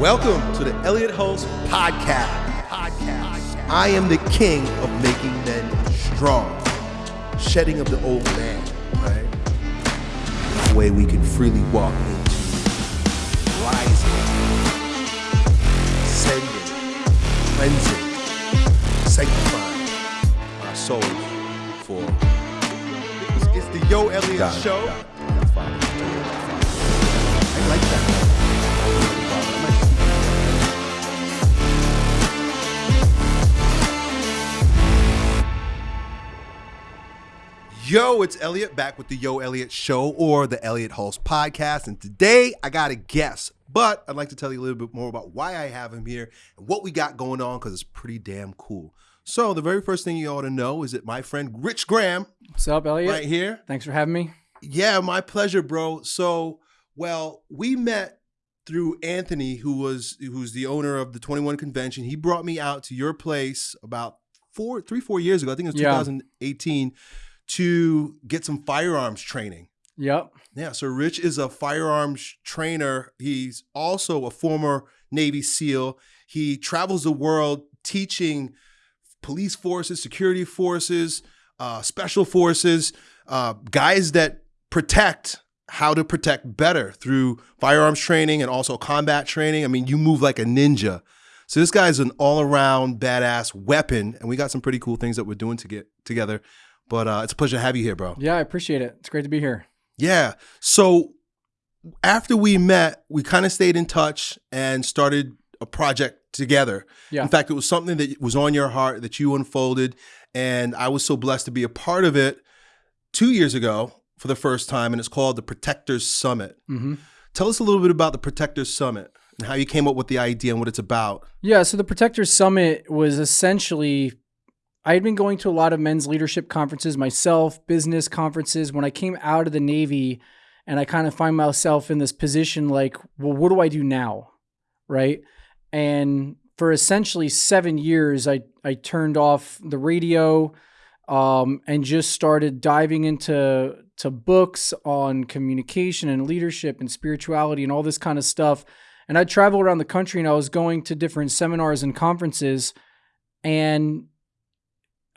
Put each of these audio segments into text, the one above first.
Welcome to the Elliott Hulse Podcast. Podcast. I am the king of making men strong, shedding of the old man, right? The way we can freely walk into rising, ascending, cleansing, sanctifying our souls for. It's, the Yo Elliott Got it, Show. got it. That's fine. I like that. Yo, it's Elliott back with the Yo Elliott Show or the Elliott Hulse Podcast. And today I got a guest, but I'd like to tell you a little bit more about why I have him here and what we got going on because it's pretty damn cool. So, the very first thing you ought to know is that my friend Rich Graham, What's up, Elliott? right here, Thanks for having me. yeah, my pleasure, bro. So, well, we met through Anthony, who was who's the owner of the 21 convention. He brought me out to your place about four, three, four years ago. I think it was Yeah. 2018 to get some firearms training. Yep. Yeah, so Rich is a firearms trainer. He's also a former Navy SEAL. He travels the world teaching police forces, security forces, uh, special forces, uh, guys that protect how to protect better through firearms training and also combat training. I mean, you move like a ninja. So this guy's an all-around badass weapon, and we got some pretty cool things that we're doing to get together. But uh, it's a pleasure to have you here, bro. Yeah, I appreciate it. It's great to be here. Yeah. So after we met, we kind of stayed in touch and started a project together. Yeah. In fact, it was something that was on your heart that you unfolded. And I was so blessed to be a part of it two years ago for the first time. And it's called the Protectors Summit. hmm Tell us a little bit about the Protectors Summit and how you came up with the idea and what it's about. Yeah. So the Protectors Summit was essentially, I had been going to a lot of men's leadership conferences myself, business conferences. When I came out of the Navy, and I kind of find myself in this position like, well, what do I do now? Right. And for essentially seven years, I, I turned off the radio um, and just started diving into to books on communication and leadership and spirituality and all this kind of stuff. And I traveled around the country and I was going to different seminars and conferences and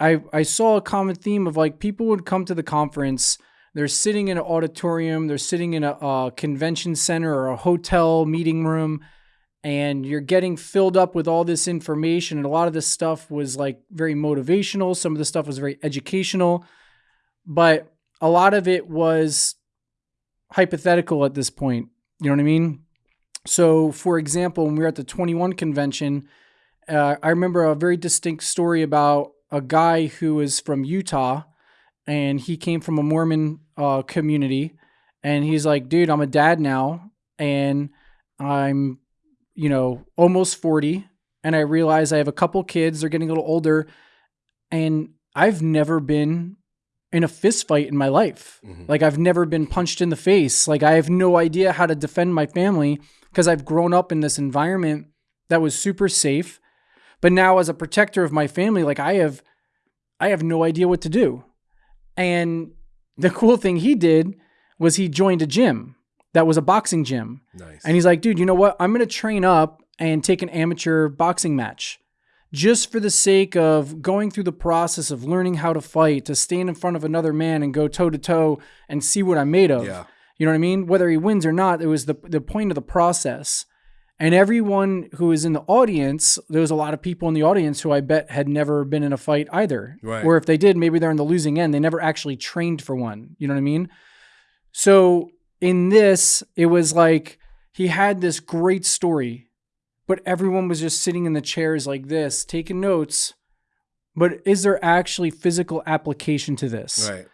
I I saw a common theme of like people would come to the conference, they're sitting in an auditorium, they're sitting in a, a convention center or a hotel meeting room, and you're getting filled up with all this information. And a lot of this stuff was like very motivational, some of the stuff was very educational, but a lot of it was hypothetical at this point. You know what I mean? So, for example, when we were at the 21 convention, uh, I remember a very distinct story about a guy who is from Utah and he came from a Mormon uh, community. And he's like, dude, I'm a dad now and I'm, you know, almost 40. And I realize I have a couple kids, they're getting a little older. And I've never been in a fist fight in my life. Mhm. Like I've never been punched in the face. Like I have no idea how to defend my family because I've grown up in this environment that was super safe. But now as a protector of my family, like I have I have no idea what to do. And the cool thing he did was he joined a gym that was a boxing gym. Nice. And he's like, dude, you know what? I'm going to train up and take an amateur boxing match just for the sake of going through the process of learning how to fight, to stand in front of another man and go toe to toe and see what I'm made of. yeah. You know what I mean? Whether he wins or not, it was the, the point of the process. And everyone who was in the audience, there was a lot of people in the audience who I bet had never been in a fight either. Right. Or if they did, maybe they're in the losing end. They never actually trained for one. You know what I mean? So in this, it was like he had this great story, but everyone was just sitting in the chairs like this, taking notes. But is there actually physical application to this? Right.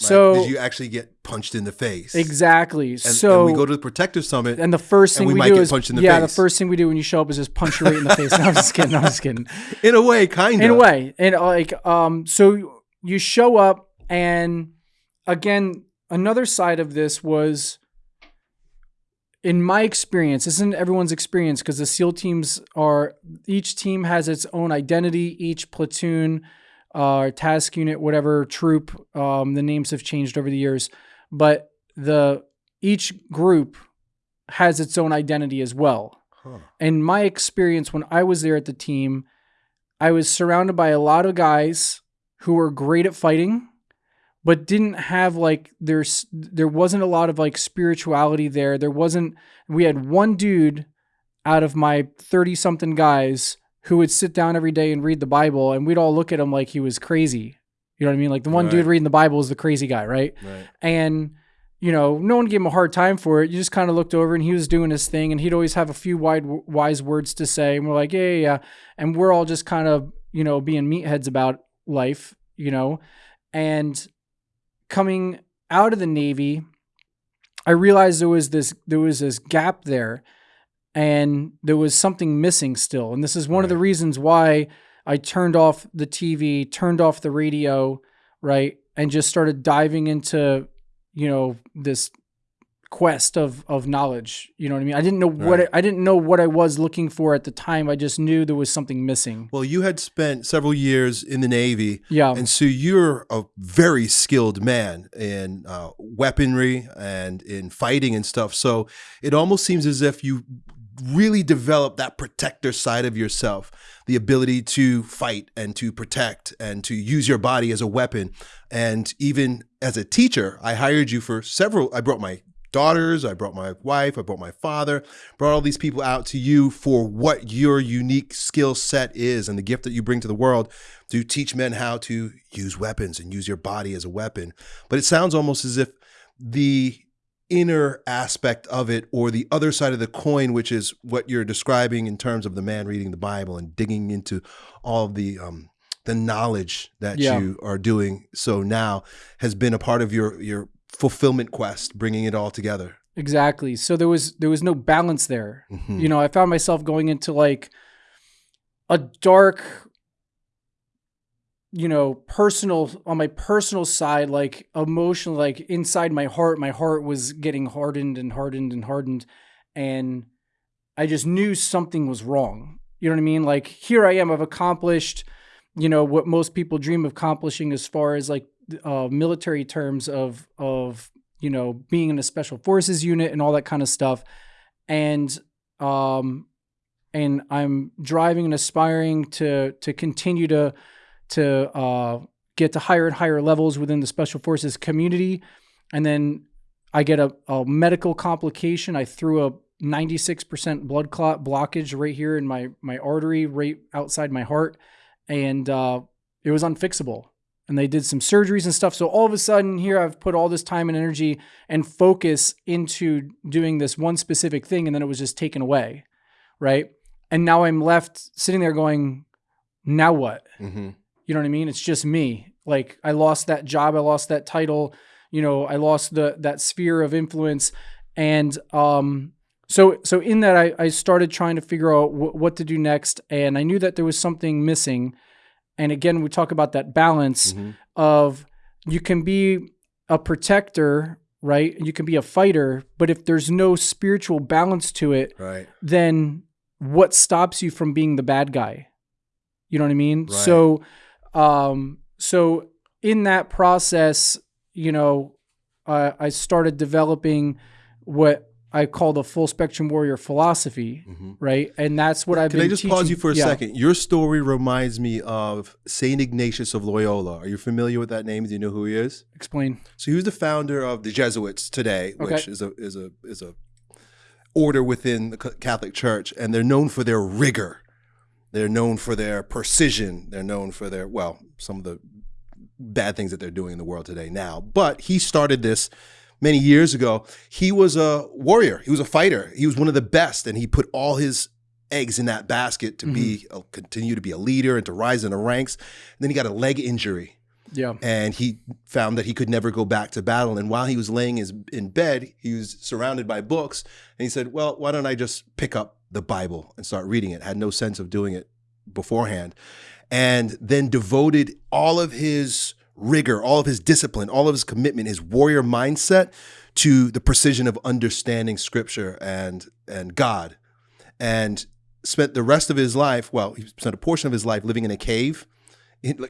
So did you actually get punched in the face? exactly. And, so and we go to the Protectors Summit. and the first thing we we, might do get is punched in the yeah, face. the first thing we do when you show up is just punch you right in the face. No, I'm just kidding. I'm just kidding. in a way, kind of. In a way, and uh, like um, so you show up, and again, another side of this was, in my experience, this isn't everyone's experience because the SEAL teams are each team has its own identity. Each platoon, uh, task unit, whatever troop, um, the names have changed over the years, but the each group has its own identity as well. Huh. And my experience when I was there at the team, I was surrounded by a lot of guys who were great at fighting, but didn't have like there's there wasn't a lot of like spirituality there. There wasn't we had one dude out of my 30 something guys who would sit down every day and read the Bible and we'd all look at him like he was crazy. You know what I mean? Like the one Right. dude reading the Bible is the crazy guy, right? Right. and you know no one gave him a hard time for it you just kind of looked over and he was doing his thing and he'd always have a few wide wise words to say and we're like yeah yeah, yeah. and we're all just kind of you know being meatheads about life you know and coming out of the navy i realized there was this there was this gap there and there was something missing still and this is one of the reasons why i turned off the tv turned off the radio right and just started diving into you know this quest of of knowledge you know what i mean i didn't know what Right. I, I didn't know what i was looking for at the time i just knew there was something missing Well, you had spent several years in the Navy, yeah and so you're a very skilled man in uh, weaponry and in fighting and stuff. So it almost seems as if you really develop that protector side of yourself, the ability to fight and to protect and to use your body as a weapon. And even as a teacher, I hired you for several. I brought my daughters, I brought my wife, I brought my father, brought all these people out to you for what your unique skill set is and the gift that you bring to the world to teach men how to use weapons and use your body as a weapon. But it sounds almost as if the inner aspect of it or the other side of the coin which is what you're describing in terms of the man reading the bible and digging into all of the um the knowledge that Yeah. you are doing so now has been a part of your your fulfillment quest bringing it all together exactly so there was there was no balance there Mhm. you know i found myself going into like a dark you know personal on my personal side like emotional like inside my heart my heart was getting hardened and hardened and hardened and i just knew something was wrong. You know what i mean? Like here i am i've accomplished you know what most people dream of accomplishing as far as like uh, military terms of of you know being in a special forces unit and all that kind of stuff. And um and i'm driving and aspiring to to continue to to uh get to higher and higher levels within the special forces community. And then i get a, a medical complication. I threw a 96% blood clot blockage right here in my my artery right outside my heart. And uh it was unfixable. And they did some surgeries and stuff. So all of a sudden here i've put all this time and energy and focus into doing this one specific thing and then it was just taken away right? And now i'm left sitting there going now what? Mhm. You know what I mean? It's just me. Like I lost that job, I lost that title, you know, I lost the that sphere of influence, and um, so so in that I I started trying to figure out wh- what to do next, and I knew that there was something missing, and again we talk about that balance Mhm. of you can be a protector, right? You can be a fighter, but if there's no spiritual balance to it, right then what stops you from being the bad guy? You know what I mean? Right. So, um, so in that process, you know, uh, I started developing what I call the full spectrum warrior philosophy, Mhm. right? And that's what I've Can been. I just pause teaching- you for a yeah, second? Your story reminds me of Saint Ignatius of Loyola. Are you familiar with that name? Do you know who he is? Explain. So he was the founder of the Jesuits today, which Okay. is a is a is a order within the Catholic Church, and they're known for their rigor. They're known for their precision. They're known for their well, some of the bad things that they're doing in the world today now. But he started this many years ago. He was a warrior. He was a fighter. He was one of the best, and he put all his eggs in that basket to be uh, continue to be a leader and to rise in the ranks. And then he got a leg injury Yeah. and he found that he could never go back to battle. And while he was laying his, in bed, he was surrounded by books, and he said, "Well, why don't I just pick up the Bible and start reading it?" Had no sense of doing it beforehand, and then devoted all of his rigor, all of his discipline, all of his commitment, his warrior mindset to the precision of understanding Scripture and and God, and spent the rest of his life. Well, he spent a portion of his life living in a cave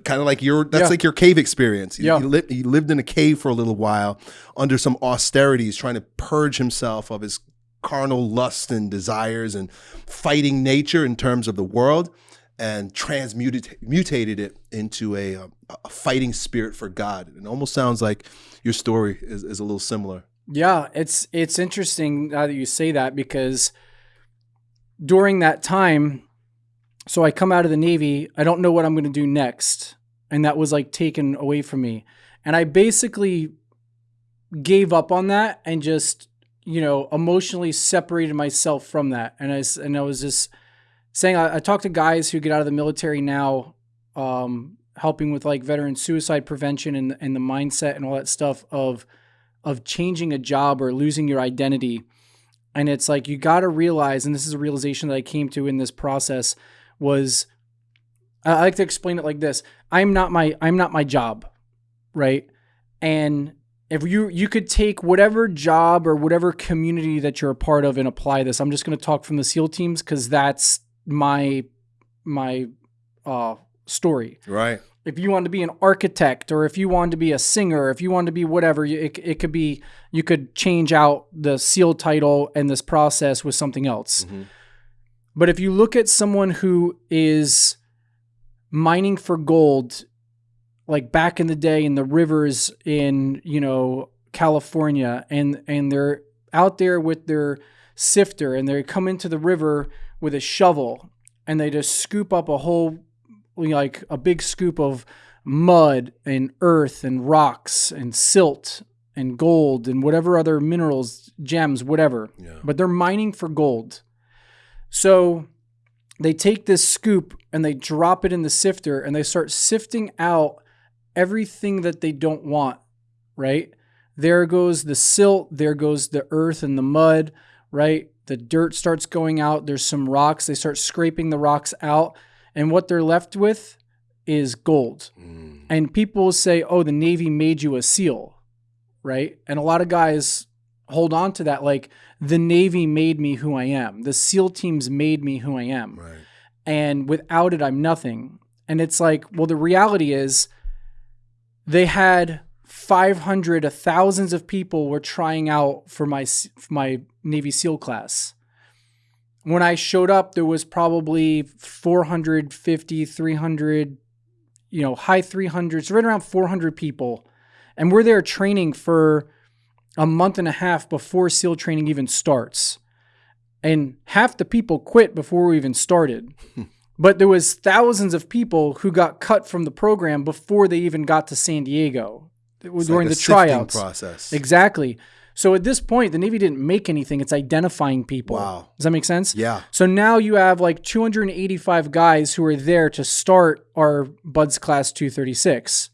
kind of like your that's Yeah. like your cave experience. He, Yeah. he, lived, he lived in a cave for a little while under some austerities, trying to purge himself of his carnal lusts and desires and fighting nature in terms of the world and transmuted mutated it into a, a, a fighting spirit for God. It almost sounds like your story is, is a little similar. Yeah, it's it's interesting now that you say that because during that time, so I come out of the Navy, I don't know what I'm going to do next, and that was like taken away from me, and I basically gave up on that and just you know emotionally separated myself from that, and I and I was just saying I, I talk to guys who get out of the military now, um, helping with like veteran suicide prevention and and the mindset and all that stuff of of changing a job or losing your identity. And it's like you got to realize, and this is a realization that I came to in this process, was I like to explain it like this: I'm not my I'm not my job, right? And if you you could take whatever job or whatever community that you're a part of and apply this. I'm just going to talk from the SEAL teams because that's my my uh, story. Right. If you want to be an architect, or if you want to be a singer, if you want to be whatever, it, it could be you could change out the SEAL title and this process with something else. Mm-hmm. But if you look at someone who is mining for gold, like back in the day in the rivers in you know California, and and they're out there with their sifter, and they come into the river with a shovel, and they just scoop up a whole like a big scoop of mud and earth and rocks and silt and gold and whatever other minerals, gems, whatever. Yeah. But they're mining for gold. So they take this scoop and they drop it in the sifter and they start sifting out everything that they don't want, right? There goes the silt, there goes the earth and the mud, right? The dirt starts going out. There's some rocks. They start scraping the rocks out. And what they're left with is gold. Mm. And people say, oh, the Navy made you a SEAL, right? And a lot of guys hold on to that like, the Navy made me who I am. The SEAL teams made me who I am. Right. And without it, I'm nothing. And it's like, well, the reality is they had 500, thousands of people were trying out for my, for my Navy SEAL class when I showed up, there was probably 450, 300, you know, high 300s, right around 400 people. And we're there training for a month and a half before SEAL training even starts. And half the people quit before we even started. but there was thousands of people who got cut from the program before they even got to San Diego It's during like the tryouts. process. Exactly. So at this point, the Navy didn't make anything. It's identifying people. Wow. Does that make sense? Yeah. So now you have like 285 guys who are there to start our BUD/S Class 236.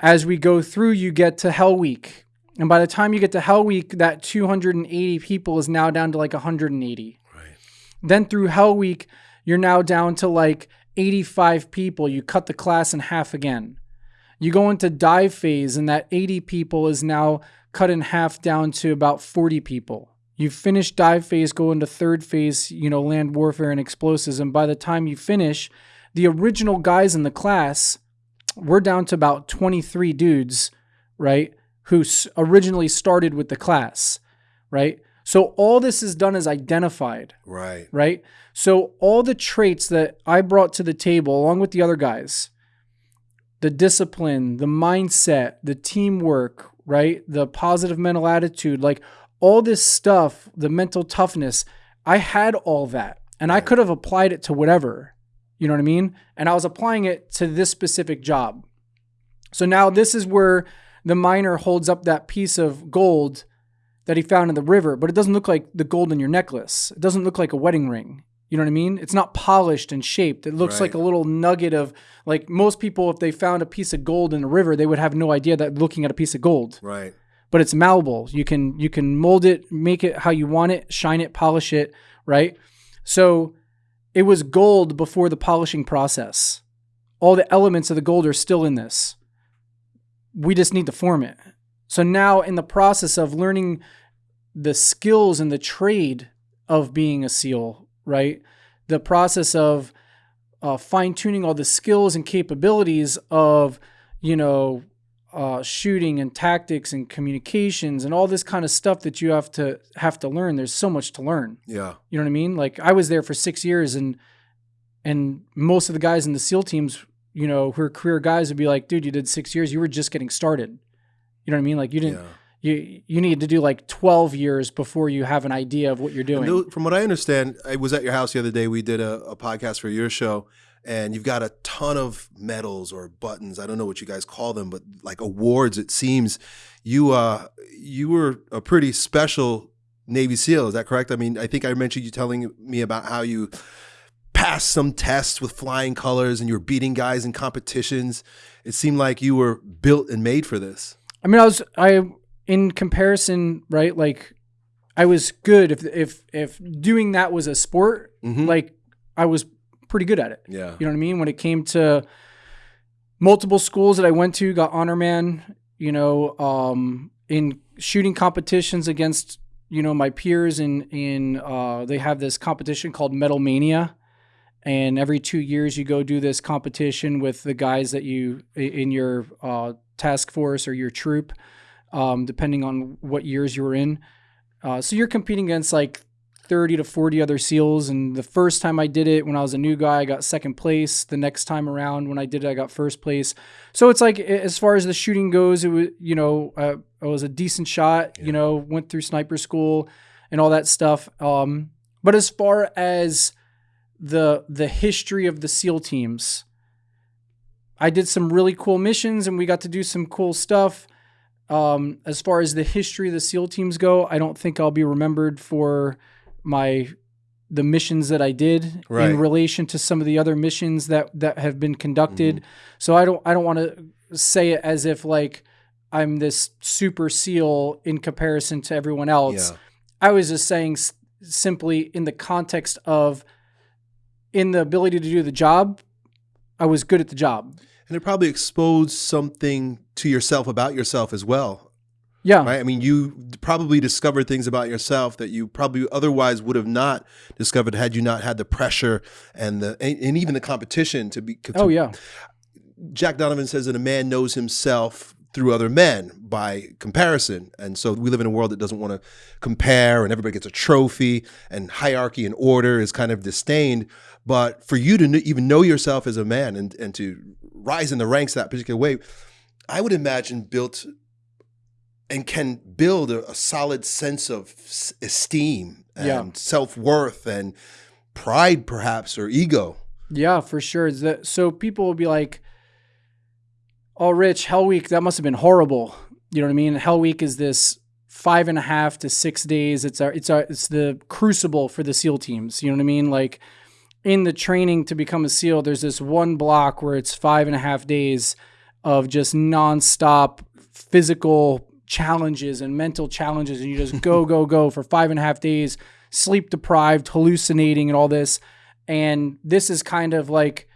As we go through, you get to Hell Week. And by the time you get to Hell Week, that 280 people is now down to like 180. Right. Then through Hell Week, you're now down to like 85 people. You cut the class in half again. You go into dive phase, and that 80 people is now cut in half down to about 40 people. You finish dive phase, go into third phase, you know, land warfare and explosives. And by the time you finish, the original guys in the class, we're down to about 23 dudes, right? Who originally started with the class, right? So all this is done is identified Right. right? So all the traits that I brought to the table, along with the other guys, the discipline, the mindset, the teamwork, right? The positive mental attitude, like all this stuff, the mental toughness, I had all that. And I could have applied it to whatever. You know what I mean? And I was applying it to this specific job. So now this is where the miner holds up that piece of gold that he found in the river, but it doesn't look like the gold in your necklace. It doesn't look like a wedding ring. You know what I mean? It's not polished and shaped. It looks like a little nugget of like most people, if they found a piece of gold in a river, they would have no idea that looking at a piece of gold. Right. But it's malleable. You can you can mold it, make it how you want it, shine it, polish it, right? So it was gold before the polishing process. All the elements of the gold are still in this. We just need to form it. So now, in the process of learning the skills and the trade of being a SEAL, right? The process of uh, fine tuning all the skills and capabilities of, you know, uh, shooting and tactics and communications and all this kind of stuff that you have to have to learn. There's so much to learn. Yeah. You know what I mean? Like I was there for six years, and and most of the guys in the SEAL teams, you know, who are career guys, would be like, "Dude, you did six years. You were just getting started." You know what I mean? Like you didn't. Yeah. You you need to do like twelve years before you have an idea of what you're doing. From what I understand, I was at your house the other day. We did a, a podcast for your show, and you've got a ton of medals or buttons. I don't know what you guys call them, but like awards. It seems you uh you were a pretty special Navy SEAL. Is that correct? I mean, I think I mentioned you telling me about how you passed some tests with flying colors and you were beating guys in competitions. It seemed like you were built and made for this. I mean, I was I in comparison, right? Like I was good if if if doing that was a sport, Mhm. like I was pretty good at it. Yeah. You know what I mean? When it came to multiple schools that I went to, got honor man, you know, um, in shooting competitions against, you know, my peers in in uh, they have this competition called Metal Mania. And every two years, you go do this competition with the guys that you in your uh, task force or your troop, um, depending on what years you were in. Uh, so you're competing against like 30 to 40 other SEALs. And the first time I did it, when I was a new guy, I got second place. The next time around, when I did it, I got first place. So it's like, as far as the shooting goes, it was, you know, uh, I was a decent shot, you know, went through sniper school and all that stuff. Um, but as far as the the history of the SEAL teams, I did some really cool missions and we got to do some cool stuff. Um, as far as the history of the SEAL teams go, I don't think I'll be remembered for my the missions that I did Right. in relation to some of the other missions that that have been conducted. So I don't I don't want to say it as if like I'm this super SEAL in comparison to everyone else. Yeah. I was just saying s- simply in the context of in the ability to do the job, I was good at the job. And it probably exposed something to yourself about yourself as well, Yeah. right? I mean, you probably discovered things about yourself that you probably otherwise would have not discovered had you not had the pressure and the and, and even the competition to be. To, Oh yeah. Jack Donovan says that a man knows himself through other men by comparison. And so we live in a world that doesn't want to compare and everybody gets a trophy and hierarchy and order is kind of disdained. But for you to even know yourself as a man and, and to rise in the ranks that particular way, I would imagine built and can build a, a solid sense of s- esteem and Yeah. self worth and pride, perhaps, or ego. Yeah, for sure. That so people will be like, Oh, Rich, Hell Week, that must have been horrible. You know what I mean? Hell Week is this five and a half to six days. It's our it's our it's the crucible for the SEAL teams. You know what I mean? Like in the training to become a SEAL, there's this one block where it's five and a half days of just nonstop physical challenges and mental challenges, and you just go, go, go for five and a half days, sleep deprived, hallucinating, and all this. And this is kind of like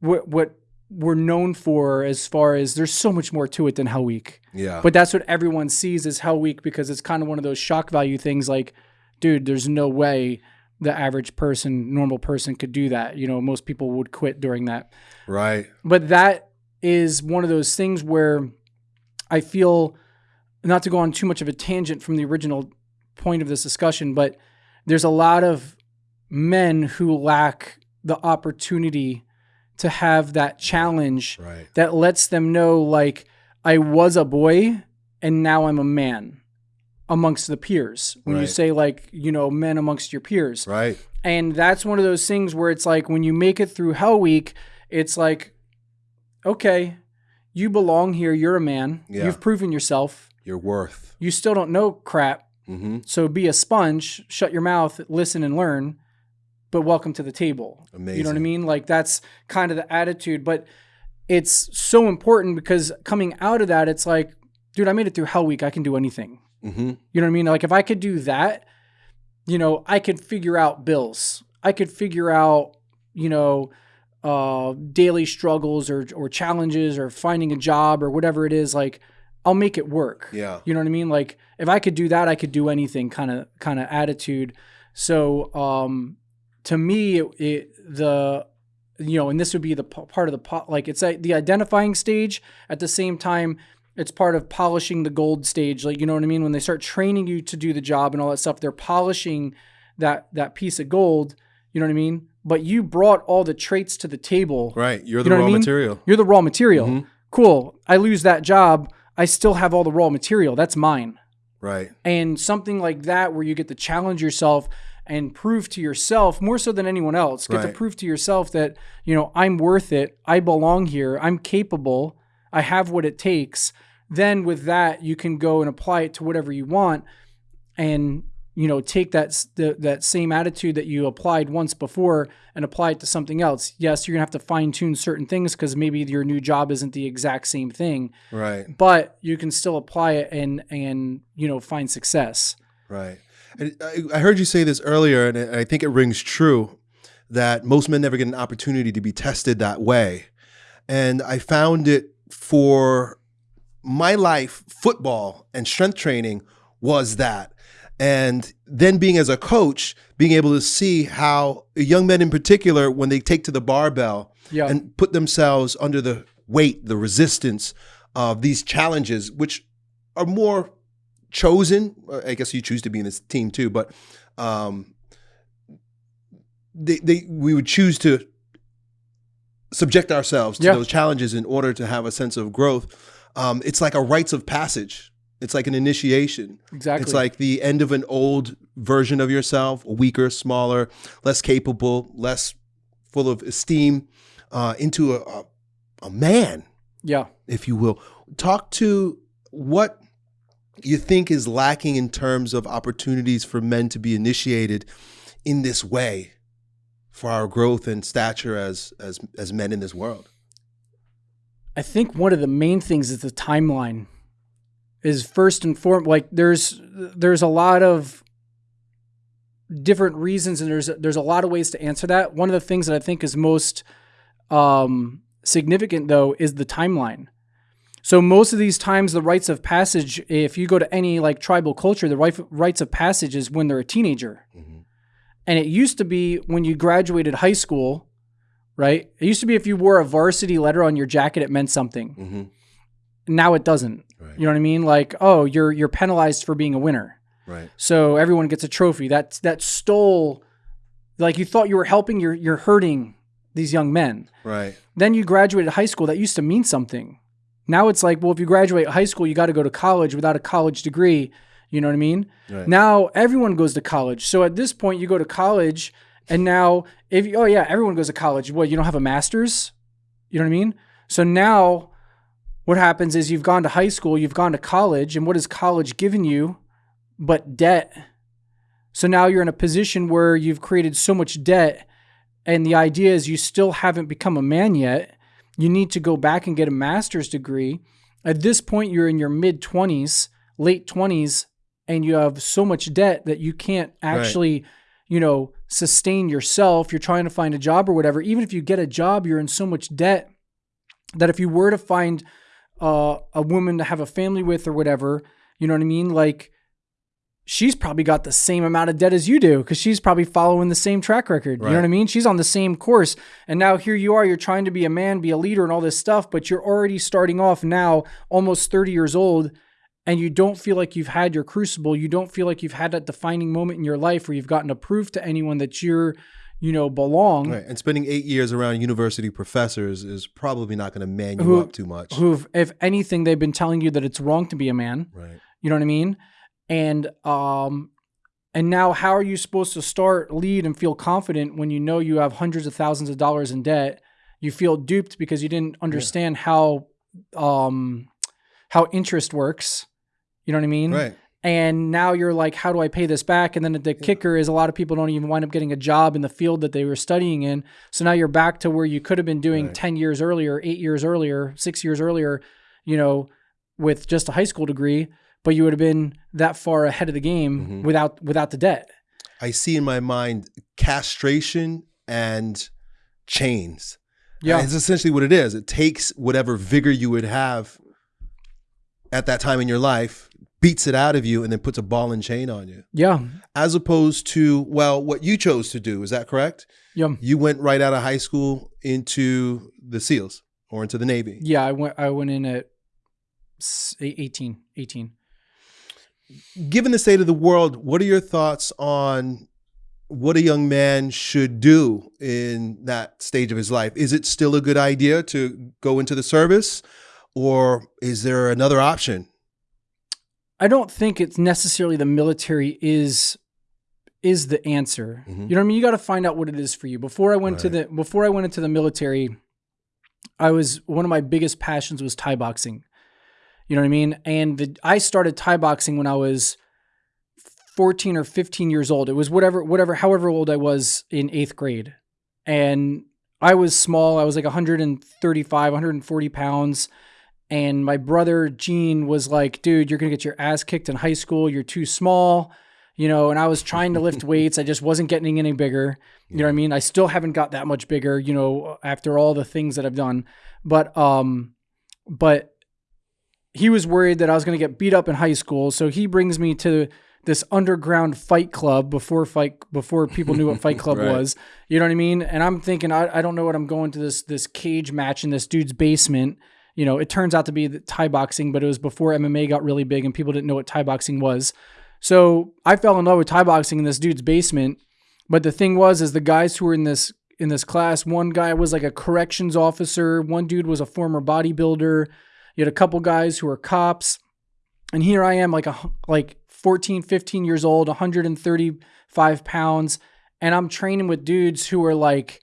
what what we're known for as far as there's so much more to it than Hell Week. Yeah. But that's what everyone sees as Hell Week because it's kind of one of those shock value things like, dude, there's no way the average person, normal person could do that. You know, most people would quit during that. right. But that is one of those things where I feel not to go on too much of a tangent from the original point of this discussion, but there's a lot of men who lack the opportunity to have that challenge Right. that lets them know like I was a boy and now I'm a man amongst the peers. When you say like, you know, men amongst your peers. Right. And that's one of those things where it's like when you make it through Hell Week, it's like, okay, you belong here. You're a man. Yeah. You've proven yourself. Your worth. You still don't know crap. Mm-hmm. So be a sponge, shut your mouth, listen and learn, but welcome to the table. amazing You know what I mean? Like that's kind of the attitude. But it's so important because coming out of that, it's like, dude, I made it through Hell Week. I can do anything. Mm-hmm. You know what I mean? Like if I could do that, you know, I could figure out bills. I could figure out, you know, uh, daily struggles or or challenges or finding a job or whatever it is. Like I'll make it work. Yeah. You know what I mean? Like if I could do that, I could do anything. Kind of kind of attitude. So um, to me, it, it, the you know, and this would be the p- part of the po- like it's like the identifying stage. At the same time, It's part of polishing the gold stage. Like, you know what I mean? When they start training you to do the job and all that stuff, they're polishing that that piece of gold. You know what I mean? But you brought all the traits to the table. Right. You're You the know what I raw mean? material. You're the raw material. Mhm. Cool. I lose that job. I still have all the raw material. That's mine. Right. And something like that, where you get to challenge yourself and prove to yourself more so than anyone else, get to prove to yourself that, you know, I'm worth it. I belong here. I'm capable. I have what it takes. Then with that, you can go and apply it to whatever you want and, you know, take that, the, that same attitude that you applied once before and apply it to something else. Yes, you're going to have to fine tune certain things because maybe your new job isn't the exact same thing Right. but you can still apply it and and you know find success. Right. And I, I heard you say this earlier, and I think it rings true that most men never get an opportunity to be tested that way. And I found it for my life, football and strength training was that. And then being as a coach, being able to see how young men in particular, when they take to the barbell Yeah, and put themselves under the weight, the resistance of these challenges, which are more chosen. uh, I guess you choose to be in this team too, but um, they, they we would choose to subject ourselves to Yeah. those challenges in order to have a sense of growth. Um, it's like a rites of passage. It's like an initiation. exactly. It's like the end of an old version of yourself, weaker, smaller, less capable, less full of esteem, uh, into a, a, a man, yeah. if you will. Talk to what you think is lacking in terms of opportunities for men to be initiated in this way for our growth and stature as as as men in this world. I think one of the main things is the timeline. Is first and foremost like there's there's a lot of different reasons and there's there's a lot of ways to answer that. One of the things that I think is most um, significant though is the timeline. So most of these times, the rites of passage, if you go to any like tribal culture, the right- rites of passage is when they're a teenager. And it used to be when you graduated high school, right? It used to be if you wore a varsity letter on your jacket, it meant something. Mm-hmm. Now it doesn't. Right. You know what I mean? Like, oh, you're you're penalized for being a winner. Right. So everyone gets a trophy. That that stole like you thought you were helping, you're you're hurting these young men. Right. Then you graduated high school, that used to mean something. Now it's like, well, if you graduate high school, you got to go to college without a college degree. You know what I mean? Right. Now everyone goes to college. So at this point, you go to college, and now if you, oh yeah, everyone goes to college. What you don't have a master's? You know what I mean? So now, what happens is you've gone to high school, you've gone to college, and what has college given you, but debt? So now you're in a position where you've created so much debt, and the idea is you still haven't become a man yet. You need to go back and get a master's degree. At this point, you're in your mid 20s, late 20s, and you have so much debt that you can't actually, you know, sustain yourself. You're trying to find a job or whatever. Even if you get a job, you're in so much debt that if you were to find uh, a woman to have a family with or whatever, you know what I mean? Like, she's probably got the same amount of debt as you do because she's probably following the same track record. You know what I mean? She's on the same course. And now here you are, you're trying to be a man, be a leader, and all this stuff, but you're already starting off now, almost 30 years old, and you don't feel like you've had your crucible. You don't feel like you've had that defining moment in your life where you've gotten to prove to anyone that you're, you know, belong. Right. And spending eight years around university professors is probably not going to man you Who- up too much. Who, if anything, they've been telling you that it's wrong to be a man. right. You know what I mean? And um and now how are you supposed to start lead and feel confident when you know you have hundreds of thousands of dollars in debt? You feel duped because you didn't understand how um how interest works. You know what I mean? Right. And now you're like, how do I pay this back? And then the kicker is a lot of people don't even wind up getting a job in the field that they were studying in. So now you're back to where you could have been doing Right. 10 years earlier, eight years earlier, six years earlier, you know, with just a high school degree, but you would have been that far ahead of the game Mhm. without without the debt. I see in my mind castration and chains. Yeah. And it's essentially what it is. It takes whatever vigor you would have at that time in your life, beats it out of you, and then puts a ball and chain on you. Yeah. As opposed to, well, what you chose to do. Is that correct? Yeah. You went right out of high school into the SEALs or into the Navy. Yeah, I went I went in at 18, 18. Given the state of the world, what are your thoughts on what a young man should do in that stage of his life? Is it still a good idea to go into the service, or is there another option? I don't think it's necessarily the military is is the answer. Mhm. You know what I mean? You got to find out what it is for you. Before I went to the before I went into the military, I was one of my biggest passions was Thai boxing. You know what I mean? And the, I started Thai boxing when I was 14 or 15 years old. It was whatever whatever however old I was in 8th grade. And I was small. I was like 135, 140 pounds. And my brother Gene was like, dude, you're going to get your ass kicked in high school. You're too small. You know, and I was trying to lift weights. I just wasn't getting any bigger. You know what I mean? I still haven't got that much bigger, you know, after all the things that I've done. But, um, but he was worried that I was going to get beat up in high school. So he brings me to this underground fight club before fight, before people knew what fight club Right. was. You know what I mean? And I'm thinking, I, I don't know what I'm going to this, this cage match in this dude's basement. You know, it turns out to be Thai boxing, but it was before MMA got really big and people didn't know what Thai boxing was. So I fell in love with Thai boxing in this dude's basement. But the thing was, is the guys who were in this in this class, one guy was like a corrections officer, one dude was a former bodybuilder. You had a couple guys who were cops. And here I am like a like 14, 15 years old, 135 pounds, and I'm training with dudes who are like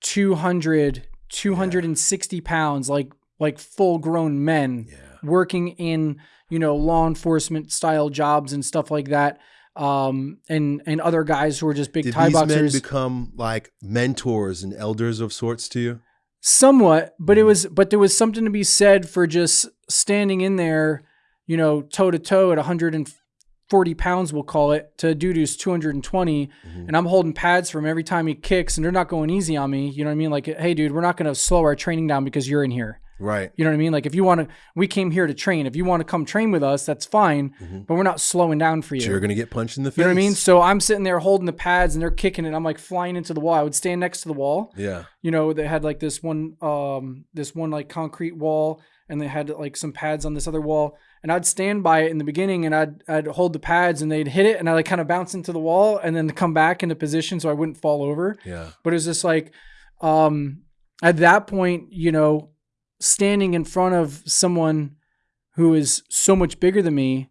200, 260 pounds, like like full grown men Yeah. working in you know law enforcement style jobs and stuff like that um and and other guys who are just big Did thai these men boxers become like mentors and elders of sorts to you? somewhat but it Mhm. was but there was something to be said for just standing in there you know toe to toe at 140 pounds we'll call it to a dude who's 220 Mhm. and i'm holding pads for him every time he kicks and they're not going easy on me you know what i mean like hey dude we're not going to slow our training down because you're in here Right. you know what i mean like if you want to we came here to train if you want to come train with us that's fine Mhm. but we're not slowing down for you So you're gonna get punched in the face. You know what I mean? So I'm sitting there holding the pads and they're kicking it. I'm like flying into the wall. I would stand next to the wall. Yeah. You know, they had like this one, um, this one like concrete wall, and they had like some pads on this other wall. And I'd stand by it in the beginning, and I'd I'd hold the pads, and they'd hit it, and I like kind of bounce into the wall, and then come back into position so I wouldn't fall over. Yeah. But it was just like, um, at that point, you know, standing in front of someone who is so much bigger than me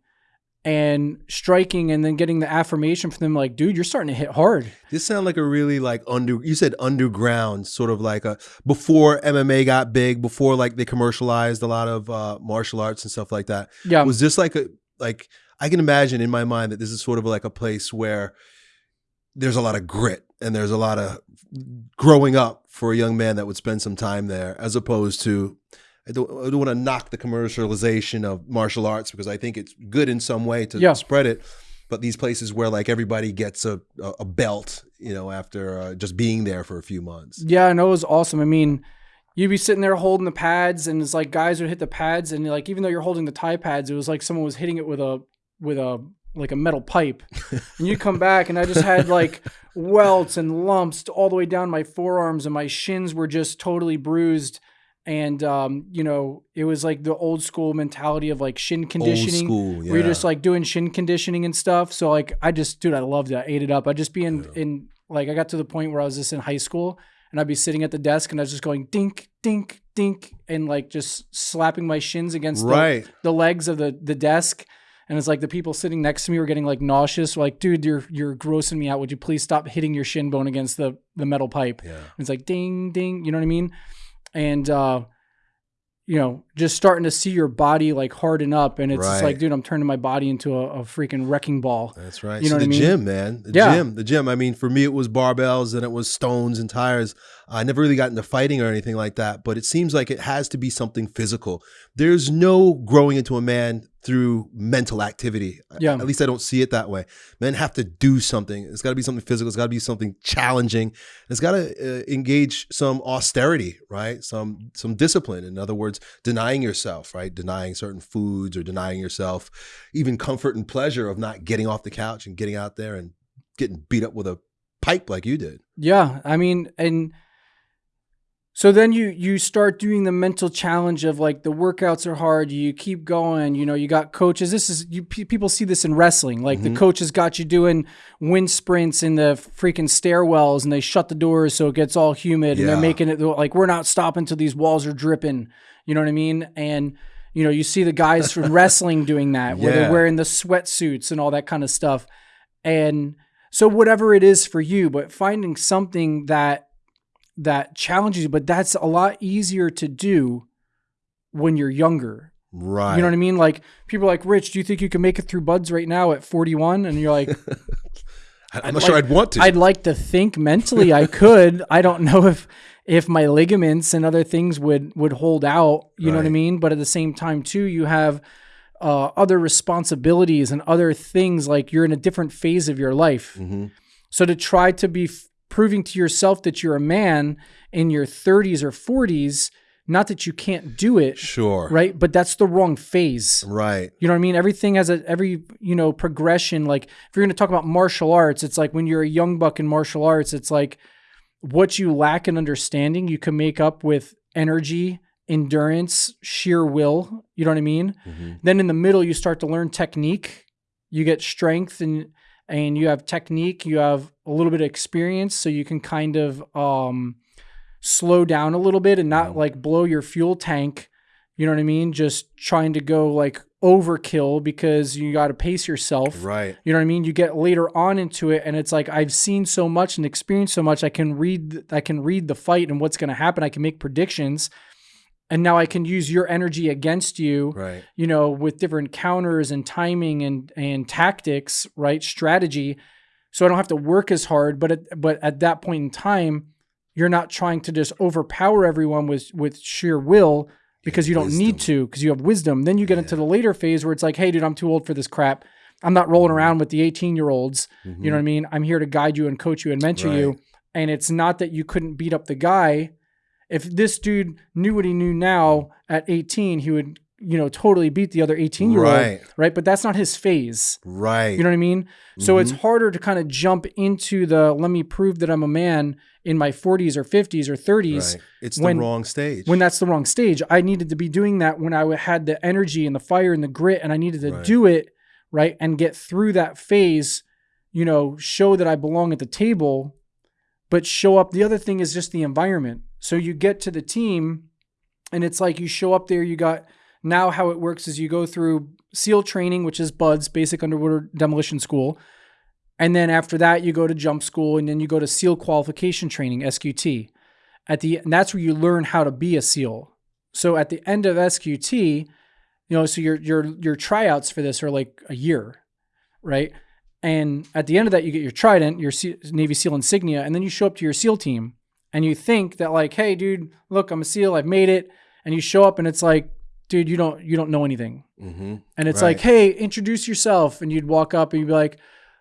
and striking and then getting the affirmation from them like dude you're starting to hit hard This sounded like a really like under you said underground sort of like a before MMA got big, before like they commercialized a lot of uh martial arts and stuff like that. yeah Was this like a like I can imagine in my mind that this is sort of like a place where there's a lot of grit and there's a lot of growing up for a young man that would spend some time there as opposed to I don't, I don't want to knock the commercialization of martial arts because I think it's good in some way to Yeah. spread it. But these places where like everybody gets a, a, belt, you know, after uh, just being there for a few months. yeah i know it was awesome i mean you'd be sitting there holding the pads and it's like guys would hit the pads and like even though you're holding the Thai pads it was like someone was hitting it with a with a like a metal pipe and you come back and i just had like welts and lumps all the way down my forearms and my shins were just totally bruised and um you know it was like the old school mentality of like shin conditioning Old school, yeah. where you're just like doing shin conditioning and stuff. So like I just dude, I loved it. I ate it up. I'd just be in in like I got to the point where I was just in high school and I'd be sitting at the desk and I was just going dink, dink, dink, and like just slapping my shins against right. the, the legs of the the desk. And it's like the people sitting next to me were getting like nauseous. Like, dude, you're you're grossing me out. Would you please stop hitting your shin bone against the the metal pipe? Yeah. It's like ding, ding. You know what I mean? And uh, you know, just starting to see your body like harden up, and it's just like, dude, I'm turning my body into a, a freaking wrecking ball. That's right. You so know what the I mean? gym, man. The Yeah. gym. The gym. I mean, for me, it was barbells and it was stones and tires. I never really got into fighting or anything like that, but it seems like it has to be something physical. There's no growing into a man through mental activity. Yeah. At least I don't see it that way. Men have to do something. It's got to be something physical. It's got to be something challenging. It's got to uh, engage some austerity, right? Some some discipline. In other words, denying yourself, right? Denying certain foods or denying yourself even comfort and pleasure of not getting off the couch and getting out there and getting beat up with a pipe like you did. Yeah, I mean, and So then you you start doing the mental challenge of like the workouts are hard. You keep going. You know, you got coaches. This is you. People see this in wrestling. Like Mm-hmm. the coaches got you doing wind sprints in the freaking stairwells, and they shut the doors so it gets all humid, and they're making it like we're not stopping till these walls are dripping. You know what I mean? And you know, you see the guys from wrestling doing that, where Yeah. they're wearing the sweatsuits and all that kind of stuff. And so whatever it is for you, but finding something that that challenges you, but that's a lot easier to do when you're younger. Right. You know what I mean? Like people are like, Rich, do you think you can make it through BUD/S right now at 41? And you're like, I'm not sure like- I'd want to. I'd like to think mentally I could. I don't know if if my ligaments and other things would would hold out. You know what I mean? But at the same time, too, you have uh, other responsibilities and other things. Like you're in a different phase of your life. Mhm. So to try to be f- proving to yourself that you're a man in your 30s or 40s, not that you can't do it, Sure. right? But that's the wrong phase. Right. You know what I mean? Everything has a every you know progression. Like if you're going to talk about martial arts, it's like when you're a young buck in martial arts, it's like what you lack in understanding, you can make up with energy, endurance, sheer will. You know what I mean? Mhm. Then in the middle, you start to learn technique. You get strength and and you have technique. You have a little bit of experience, so you can kind of um, slow down a little bit and not Mhm. like blow your fuel tank. You know what I mean? Just trying to go like overkill because you got to pace yourself. Right. You know what I mean? You get later on into it, and it's like I've seen so much and experienced so much. I can read, I can read the fight and what's going to happen. I can make predictions, and now I can use your energy against you. Right. You know, with different counters and timing and and tactics, right? Strategy, so I don't have to work as hard. But at, but at that point in time, you're not trying to just overpower everyone with with sheer will because you don't need to because you have wisdom. Then you get into the later phase where it's like, hey, dude, I'm too old for this crap. I'm not rolling mm-hmm. around with the 18 year olds. You know mm-hmm. what I mean? I'm here to guide you and coach you and mentor you. And it's not that you couldn't beat up the guy. If this dude knew what he knew now at 18, he would, you know, totally beat the other 18 year old. Right. Right. But that's not his phase. Right. You know what I mean? So it's Mm-hmm. harder to kind of jump into the let me prove that I'm a man in my 40s or 50s or 30s Right. It's when- the wrong stage. when that's the wrong stage. I needed to be doing that when I had the energy and the fire and the grit, and I needed to Right. do it right and get through that phase. You know, show that I belong at the table, but show up. The other thing is just the environment. So you get to the team, and it's like you show up there. You got now how it works is you go through SEAL training, which is BUD/S, Basic Underwater Demolition School. And then after that, you go to jump school, and then you go to SEAL qualification training, SQT. At the and that's where you learn how to be a SEAL. So at the end of SQT, you know, so your your your tryouts for this are like a year, right? And at the end of that, you get your trident, your Navy SEAL insignia, and then you show up to your SEAL team, and you think that like, hey, dude, look, I'm a SEAL, I've made it, and you show up, and it's like, dude, you don't you don't know anything, mm-hmm. and it's Right. like, hey, introduce yourself. And you'd walk up and you'd be like,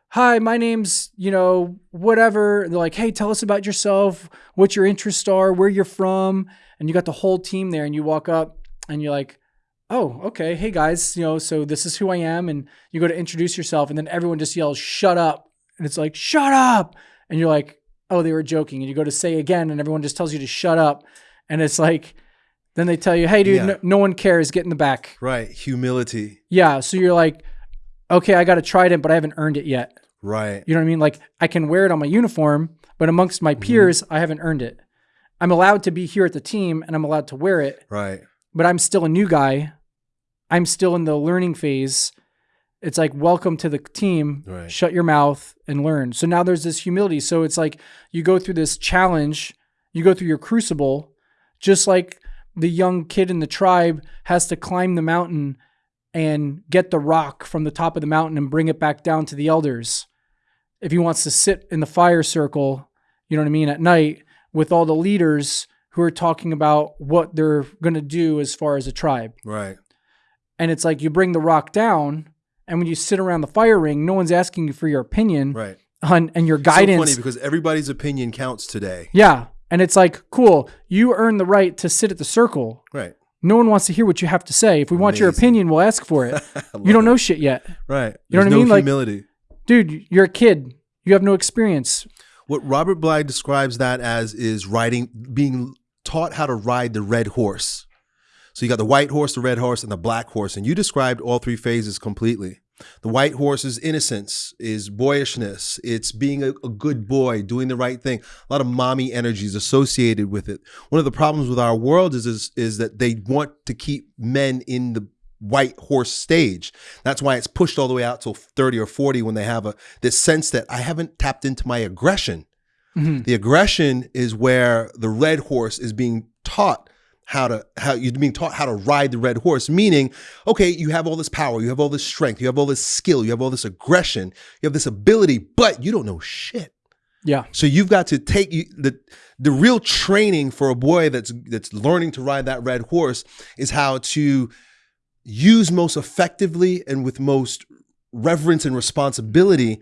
hi, my name's, you know, whatever. And they're like, hey, tell us about yourself, what your interests are, where you're from. And you got the whole team there and you walk up and you're like, oh, okay. Hey guys, you know, so this is who I am. And you go to introduce yourself and then everyone just yells, shut up. And it's like, shut up. And you're like, oh, they were joking. And you go to say again and everyone just tells you to shut up. And it's like, then they tell you, hey, dude, Yeah. no, no one cares. Get in the back. Right. Humility. Yeah. So you're like, okay, I got a trident, but I haven't earned it yet. Right. You know what I mean? Like I can wear it on my uniform, but amongst Mm-hmm. my peers, I haven't earned it. I'm allowed to be here at the team and I'm allowed to wear it, Right. but I'm still a new guy. I'm still in the learning phase. It's like, welcome to the team. Right. Shut your mouth and learn. So now there's this humility. So it's like you go through this challenge, you go through your crucible, just like the young kid in the tribe has to climb the mountain and get the rock from the top of the mountain and bring it back down to the elders. If he wants to sit in the fire circle, you know what I mean, at night with all the leaders who are talking about what they're going to do as far as a tribe. Right. And it's like you bring the rock down, and when you sit around the fire ring, no one's asking you for your opinion Right. on and your guidance. So funny because everybody's opinion counts today. yeah. And it's like, cool, you earn the right to sit at the circle. Right. No one wants to hear what you have to say. If we want your opinion, we'll ask for it. You don't know shit yet. Right. You know There's what I mean? No Like- humility. Dude, you're a kid. You have no experience. What Robert Bly describes that as is riding, being taught how to ride the red horse. So you got the white horse, the red horse, and the black horse. And you described all three phases completely. The white horse is innocence, is boyishness. It's being a, a, good boy, doing the right thing. A lot of mommy energies associated with it. One of the problems with our world is, is, is that they want to keep men in the white horse stage. That's why it's pushed all the way out till 30 or 40 when they have a this sense that I haven't tapped into my aggression. Mm-hmm. The aggression is where the red horse is being taught how to how you're being taught how to ride the red horse meaning okay you have all this power you have all this strength you have all this skill you have all this aggression you have this ability but you don't know shit. Yeah. So you've got to take you the the real training for a boy that's that's learning to ride that red horse is how to use most effectively and with most reverence and responsibility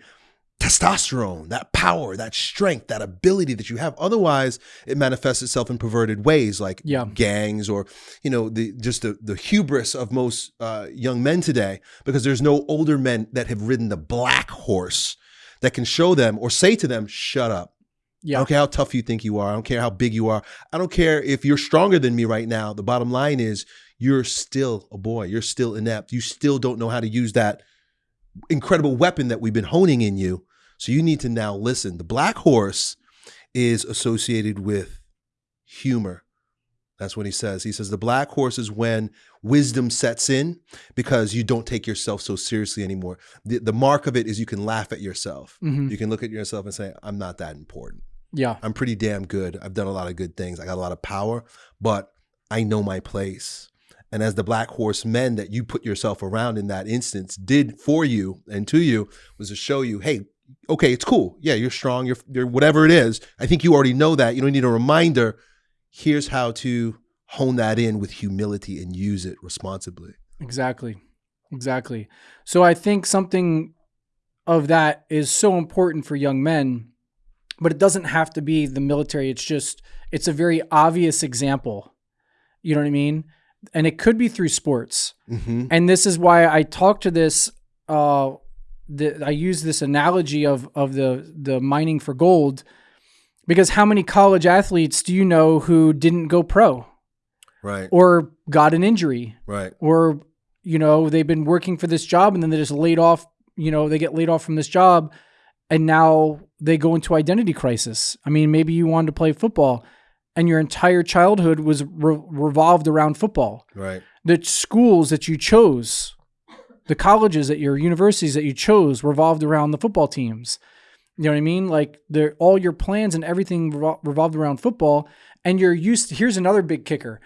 testosterone, that power, that strength, that ability that you have. Otherwise, it manifests itself in perverted ways like yeah. gangs or, you know, the just the, the hubris of most uh, young men today because there's no older men that have ridden the black horse that can show them or say to them, shut up. Yeah. I don't care how tough you think you are. I don't care how big you are. I don't care if you're stronger than me right now. The bottom line is you're still a boy. You're still inept. You still don't know how to use that incredible weapon that we've been honing in you so you need to now listen. The black horse is associated with humor. That's what he says. He says the black horse is when wisdom sets in because you don't take yourself so seriously anymore. The, the mark of it is you can laugh at yourself. Mm-hmm. You can look at yourself and say, I'm not that important. Yeah. I'm pretty damn good. I've done a lot of good things. I got a lot of power, but I know my place. And as the black horse men that you put yourself around in that instance did for you and to you was to show you, hey, okay, it's cool. Yeah, you're strong. You're, you're whatever it is. I think you already know that. You don't need a reminder. Here's how to hone that in with humility and use it responsibly. Exactly. Exactly. So I think something of that is so important for young men, but it doesn't have to be the military. It's just, it's a very obvious example. You know what I mean? And it could be through sports. Mm-hmm. And this is why I talk to this uh, the, I use this analogy of of the the mining for gold because how many college athletes do you know who didn't go pro? Right. Or got an injury. Right. Or you know, they've been working for this job and then they just laid off, you know, they get laid off from this job and now they go into identity crisis. I mean, maybe you wanted to play football and your entire childhood was re- revolved around football. Right. The schools that you chose the colleges at your universities that you chose revolved around the football teams. You know what I mean? Like they're all your plans and everything revol- revolved around football. And you're used to, here's another big kicker.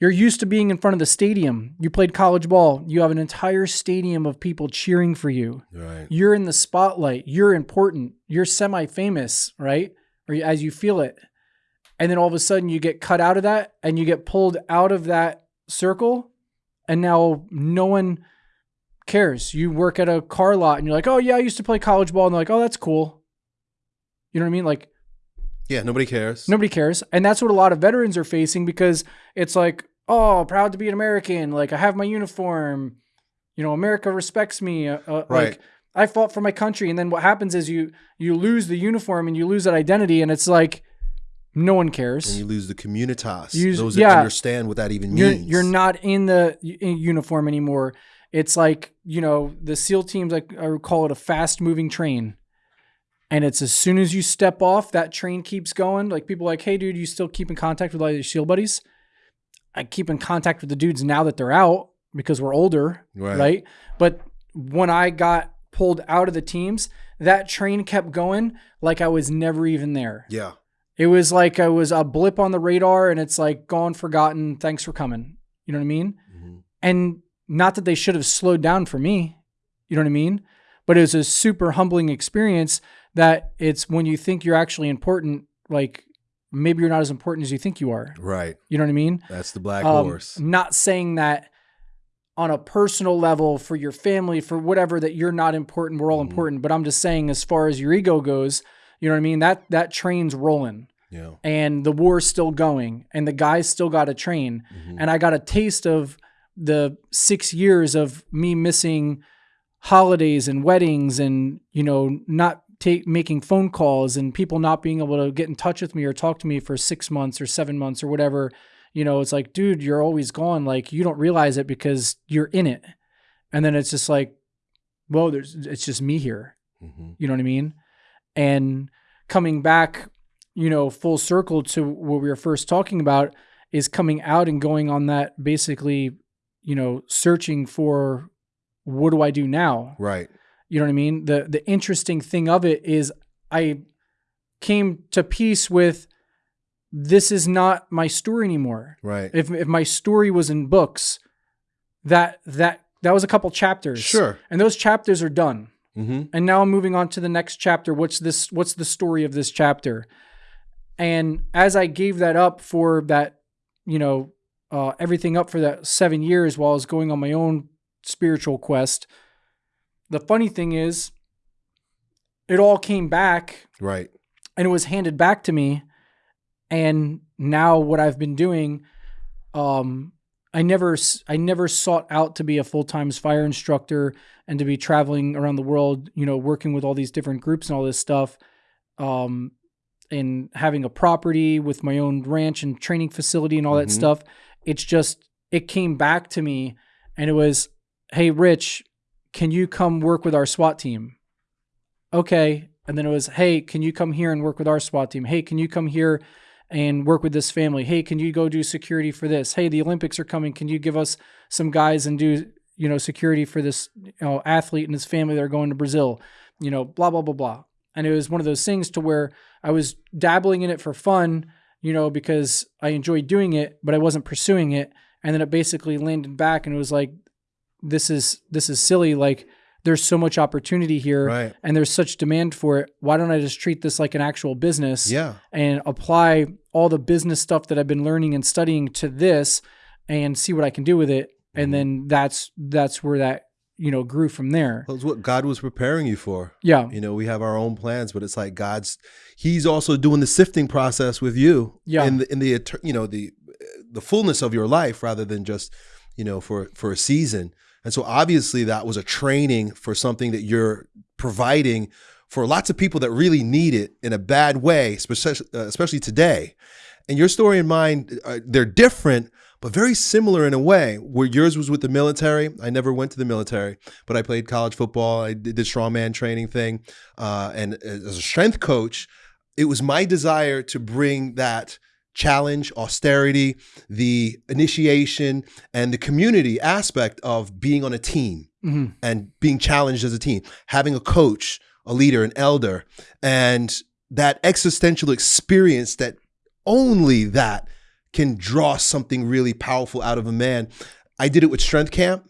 You're used to being in front of the stadium. You played college ball. You have an entire stadium of people cheering for you. Right. You're in the spotlight. You're important. You're semi famous, right? Or as you feel it. And then all of a sudden you get cut out of that and you get pulled out of that circle. And now no one cares? You work at a car lot and you're like, oh yeah, I used to play college ball, and they're like, oh, that's cool. You know what I mean? Like, yeah, nobody cares. Nobody cares, and that's what a lot of veterans are facing because it's like, oh, proud to be an American. Like I have my uniform. You know, America respects me. Uh, uh, right. Like I fought for my country, and then what happens is you you lose the uniform and you lose that identity, and it's like no one cares. And you lose the communitas. Use, those that yeah, understand what that even means. You're, you're not in the uniform anymore. It's like, you know, the SEAL teams, like I would call it a fast moving train. And it's as soon as you step off, that train keeps going. Like people like, hey, dude, you still keep in contact with all your SEAL buddies? I keep in contact with the dudes now that they're out because we're older, right? right? But when I got pulled out of the teams, that train kept going like I was never even there. Yeah. It was like I was a blip on the radar and it's like gone, forgotten. Thanks for coming. You know what I mean? Mm-hmm. And not that they should have slowed down for me, you know what I mean? But it was a super humbling experience that it's when you think you're actually important, like maybe you're not as important as you think you are. Right. You know what I mean? That's the black um, horse. Not saying that on a personal level for your family, for whatever, that you're not important. We're all mm-hmm. important. But I'm just saying, as far as your ego goes, you know what I mean? That that train's rolling. Yeah. And the war's still going, and the guys still got a train. Mm-hmm. And I got a taste of the six years of me missing holidays and weddings and you know not take making phone calls and people not being able to get in touch with me or talk to me for six months or seven months or whatever. You know, it's like, dude, you're always gone. Like you don't realize it because you're in it. And then it's just like, well, there's it's just me here. Mhm. You know what I mean? And coming back, you know, full circle to what we were first talking about is coming out and going on that basically, you know, searching for what do I do now? Right. You know what I mean? The the interesting thing of it is I came to peace with this is not my story anymore. Right. If if my story was in books, that that that was a couple chapters. Sure. And those chapters are done Mm-hmm. and now I'm moving on to the next chapter. What's this? What's the story of this chapter? And as I gave that up for that, you know, uh, everything up for that seven years while I was going on my own spiritual quest, the funny thing is, it all came back Right. and it was handed back to me. And now what I've been doing, um, I never, s- I never sought out to be a full time fire instructor and to be traveling around the world, you know, working with all these different groups and all this stuff, um, and having a property with my own ranch and training facility and all that Mhm. stuff. It's just, it came back to me, and it was, hey, Rich, can you come work with our SWAT team? okay. And then it was, hey, can you come here and work with our SWAT team? Hey, can you come here and work with this family? Hey, can you go do security for this? Hey, the Olympics are coming. Can you give us some guys and do, you know, security for this, you know, athlete and his family that are going to Brazil? You know, blah, blah, blah, blah. And it was one of those things to where I was dabbling in it for fun, you know, because I enjoyed doing it, but I wasn't pursuing it. And then it basically landed back and it was like, this is this is silly. Like there's so much opportunity here Right. and there's such demand for it. Why don't I just treat this like an actual business Yeah. and apply all the business stuff that I've been learning and studying to this and see what I can do with it? Mhm. And then that's that's where that, you know, grew from there. That's what God was preparing you for. Yeah. You know, we have our own plans, but it's like God's He's also doing the sifting process with you. Yeah. In the in the you know the the fullness of your life rather than just you know for for a season. And so obviously that was a training for something that you're providing for lots of people that really need it in a bad way, especially uh, especially today. And your story and mine, uh, they're different, but very similar in a way. Where yours was with the military, I never went to the military, but I played college football. I did the strongman training thing, uh, and as a strength coach, it was my desire to bring that challenge, austerity, the initiation, and the community aspect of being on a team hmm and being challenged as a team, having a coach, a leader, an elder, and that existential experience that only that can draw something really powerful out of a man. I did it with Strength Camp,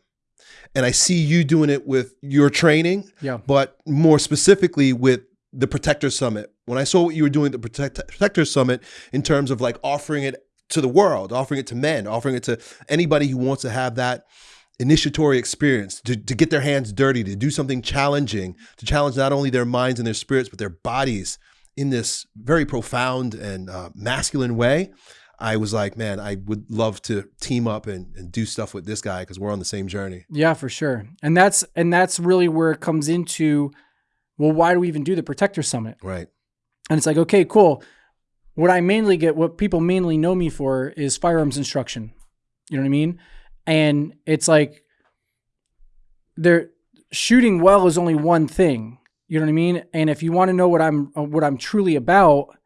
and I see you doing it with your training, Yeah. but more specifically with the Protector Summit. When I saw what you were doing at the Protect- Protector Summit in terms of like offering it to the world, offering it to men, offering it to anybody who wants to have that initiatory experience, to, to get their hands dirty, to do something challenging, to challenge not only their minds and their spirits, but their bodies in this very profound and uh, masculine way. I was like, man, I would love to team up and, and do stuff with this guy because we're on the same journey. Yeah, for sure. And that's and that's really where it comes into well, why do we even do the Protector Summit? Right. And it's like, okay, cool. What I mainly get, what people mainly know me for is firearms instruction. You know what I mean? And it's like they're shooting well is only one thing. You know what I mean? And if you want to know what I'm what I'm truly about,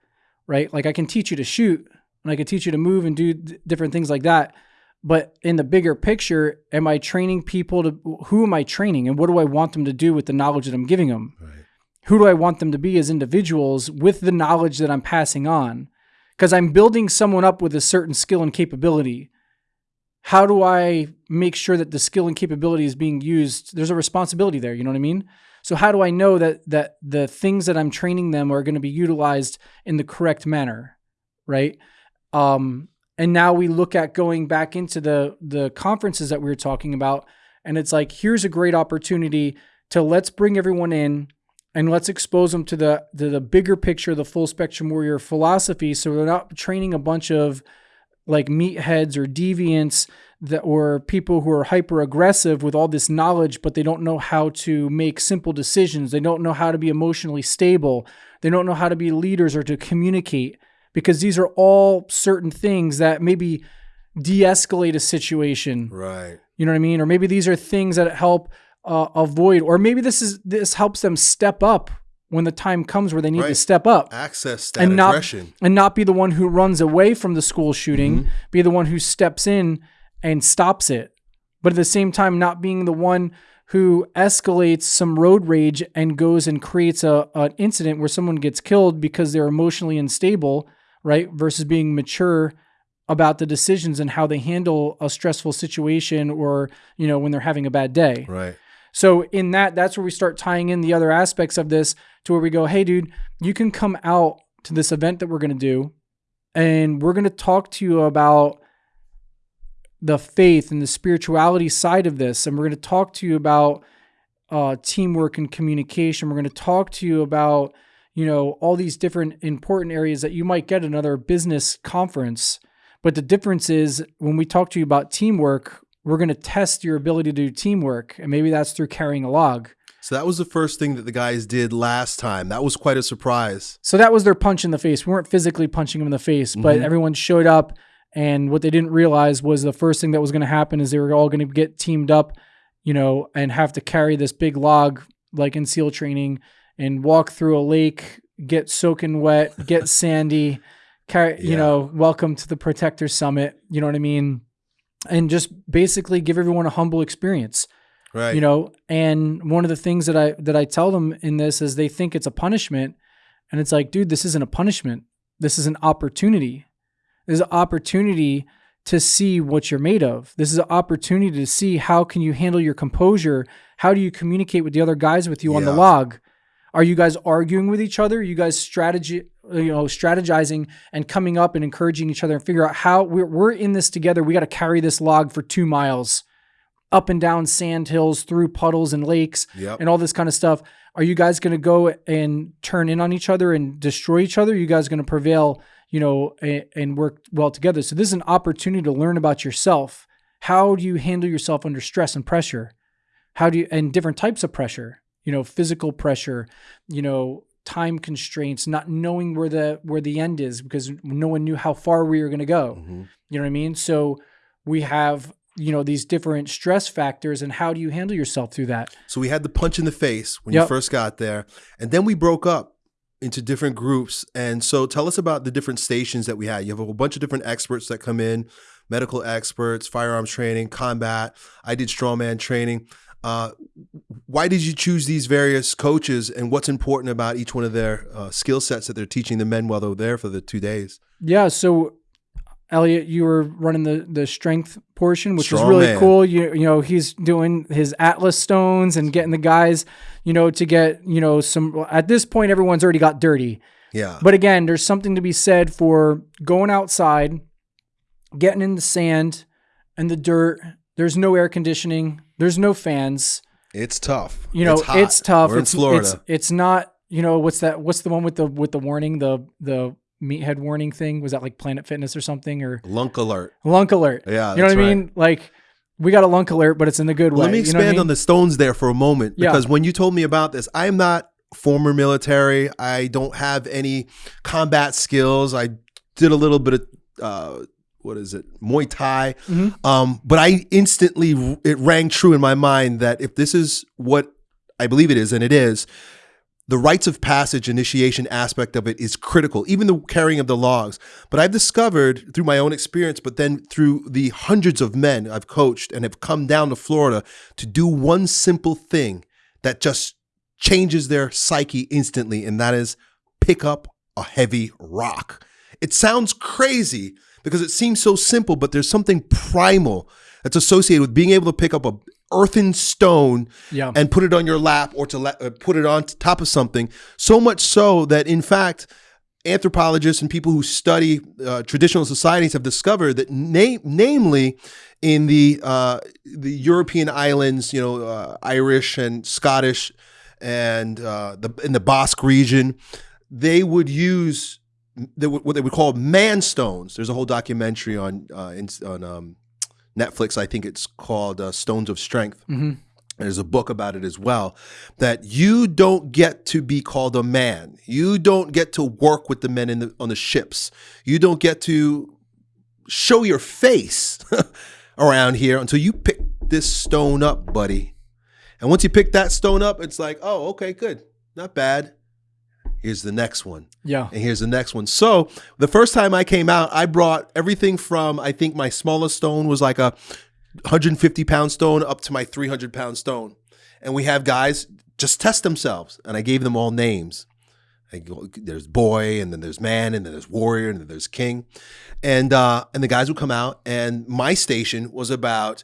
right? Like I can teach you to shoot and I could teach you to move and do different things like that. But in the bigger picture, am I training people to who am I training and what do I want them to do with the knowledge that I'm giving them? Right. who do I want them to be as individuals with the knowledge that I'm passing on? Because I'm building someone up with a certain skill and capability. How do I make sure that the skill and capability is being used? There's a responsibility there, you know what I mean? So how do I know that that the things that I'm training them are going to be utilized in the correct manner, right? Um, and now we look at going back into the the conferences that we were talking about, and it's like here's a great opportunity to let's bring everyone in and let's expose them to the to the bigger picture, the full spectrum warrior philosophy. So they're not training a bunch of like meatheads or deviants that or people who are hyper aggressive with all this knowledge but they don't know how to make simple decisions they don't know how to be emotionally stable they don't know how to be leaders or to communicate because these are all certain things that maybe de-escalate a situation Right. you know what i mean or maybe these are things that help uh, avoid or maybe this is this helps them step up when the time comes where they need to step up Access that and not aggression. and not be the one who runs away from the school shooting, Mm-hmm. be the one who steps in and stops it. But at the same time, not being the one who escalates some road rage and goes and creates a an incident where someone gets killed because they're emotionally unstable, right? Versus being mature about the decisions and how they handle a stressful situation or you know when they're having a bad day. Right. So in that, that's where we start tying in the other aspects of this to where we go, hey, dude, you can come out to this event that we're going to do, and we're going to talk to you about the faith and the spirituality side of this, and we're going to talk to you about uh, teamwork and communication. We're going to talk to you about you know all these different important areas that you might get another business conference. But the difference is when we talk to you about teamwork, we're going to test your ability to do teamwork. And maybe that's through carrying a log. So that was the first thing that the guys did last time. That was quite a surprise. So that was their punch in the face. We weren't physically punching them in the face, but Mhm. everyone showed up. And what they didn't realize was the first thing that was going to happen is they were all going to get teamed up, you know, and have to carry this big log like in SEAL training and walk through a lake, get soaking wet, get sandy, carry, you Yeah. know, welcome to the Protector Summit. You know what I mean? And just basically give everyone a humble experience Right. you know and one of the things that i that i tell them in this is they think it's a punishment and it's like dude this isn't a punishment this is an opportunity this is an opportunity to see what you're made of this is an opportunity to see how can you handle your composure how do you communicate with the other guys with you on the log are you guys arguing with each other? Are you guys strategy, you know, strategizing and coming up and encouraging each other and figure out how we're, we're in this together. We got to carry this log for two miles up and down sand hills, through puddles and lakes Yep. and all this kind of stuff. Are you guys going to go and turn in on each other and destroy each other? Are you guys going to prevail, you know, and, and work well together? So this is an opportunity to learn about yourself. How do you handle yourself under stress and pressure? How do you, and different types of pressure, you know, physical pressure, you know, time constraints, not knowing where the, where the end is because no one knew how far we were going to go. Mhm. You know what I mean? So we have, you know, these different stress factors and how do you handle yourself through that? So we had the punch in the face when Yep. you first got there, and then we broke up into different groups. And so tell us about the different stations that we had. You have a whole bunch of different experts that come in, medical experts, firearms training, combat. I did strongman training. Uh, why did you choose these various coaches, and what's important about each one of their uh, skill sets that they're teaching the men while they're there for the two days? Yeah. So Elliott, you were running the, the strength portion, which is really man. cool. You, you know, he's doing his Atlas stones and getting the guys, you know, to get, you know, some, at this point, everyone's already got dirty. Yeah, But again, there's something to be said for going outside, getting in the sand and the dirt. There's no air conditioning. There's no fans. it's tough. You know, it's, it's, tough. We're it's in Florida. It's, it's not. You know, what's that? What's the one with the with the warning? The the meathead warning thing? Was that like Planet Fitness or something or Lunk alert. lunk alert? Yeah, you know what I mean? Like we got a lunk alert, but it's in the good way. Let me you know expand I mean? on the stones there for a moment Yeah. because when you told me about this, I am not former military. I don't have any combat skills. I did a little bit of uh, what is it, Muay Thai, Mhm. um, but I instantly it rang true in my mind that if this is what I believe it is, and it is. The rites of passage initiation aspect of it is critical, even the carrying of the logs. But I've discovered through my own experience, but then through the hundreds of men I've coached and have come down to Florida to do one simple thing that just changes their psyche instantly, and that is pick up a heavy rock. It sounds crazy because it seems so simple, but there's something primal that's associated with being able to pick up a earthen stone yeah. and put it on your lap or to la- uh, put it on top of something. So much so that, in fact, anthropologists and people who study uh, traditional societies have discovered that, na- namely, in the uh, the European islands, you know, uh, Irish and Scottish, and uh, the in the Basque region, they would use they would, what they would call man stones. There's a whole documentary on uh, in, on um, Netflix. I think it's called uh, Stones of Strength. hmm There's a book about it as well. That you don't get to be called a man. You don't get to work with the men in the, on the ships. You don't get to show your face around here until you pick this stone up, buddy. And once you pick that stone up, it's like, oh, okay, good, not bad. Here's the next one. Yeah. And here's the next one. So the first time I came out, I brought everything from I think my smallest stone was like a 150 pound stone up to my 300 pound stone. And we have guys just test themselves. And I gave them all names. Go, there's boy, and then there's man, and then there's warrior, and then there's king. And uh, and the guys would come out, and my station was about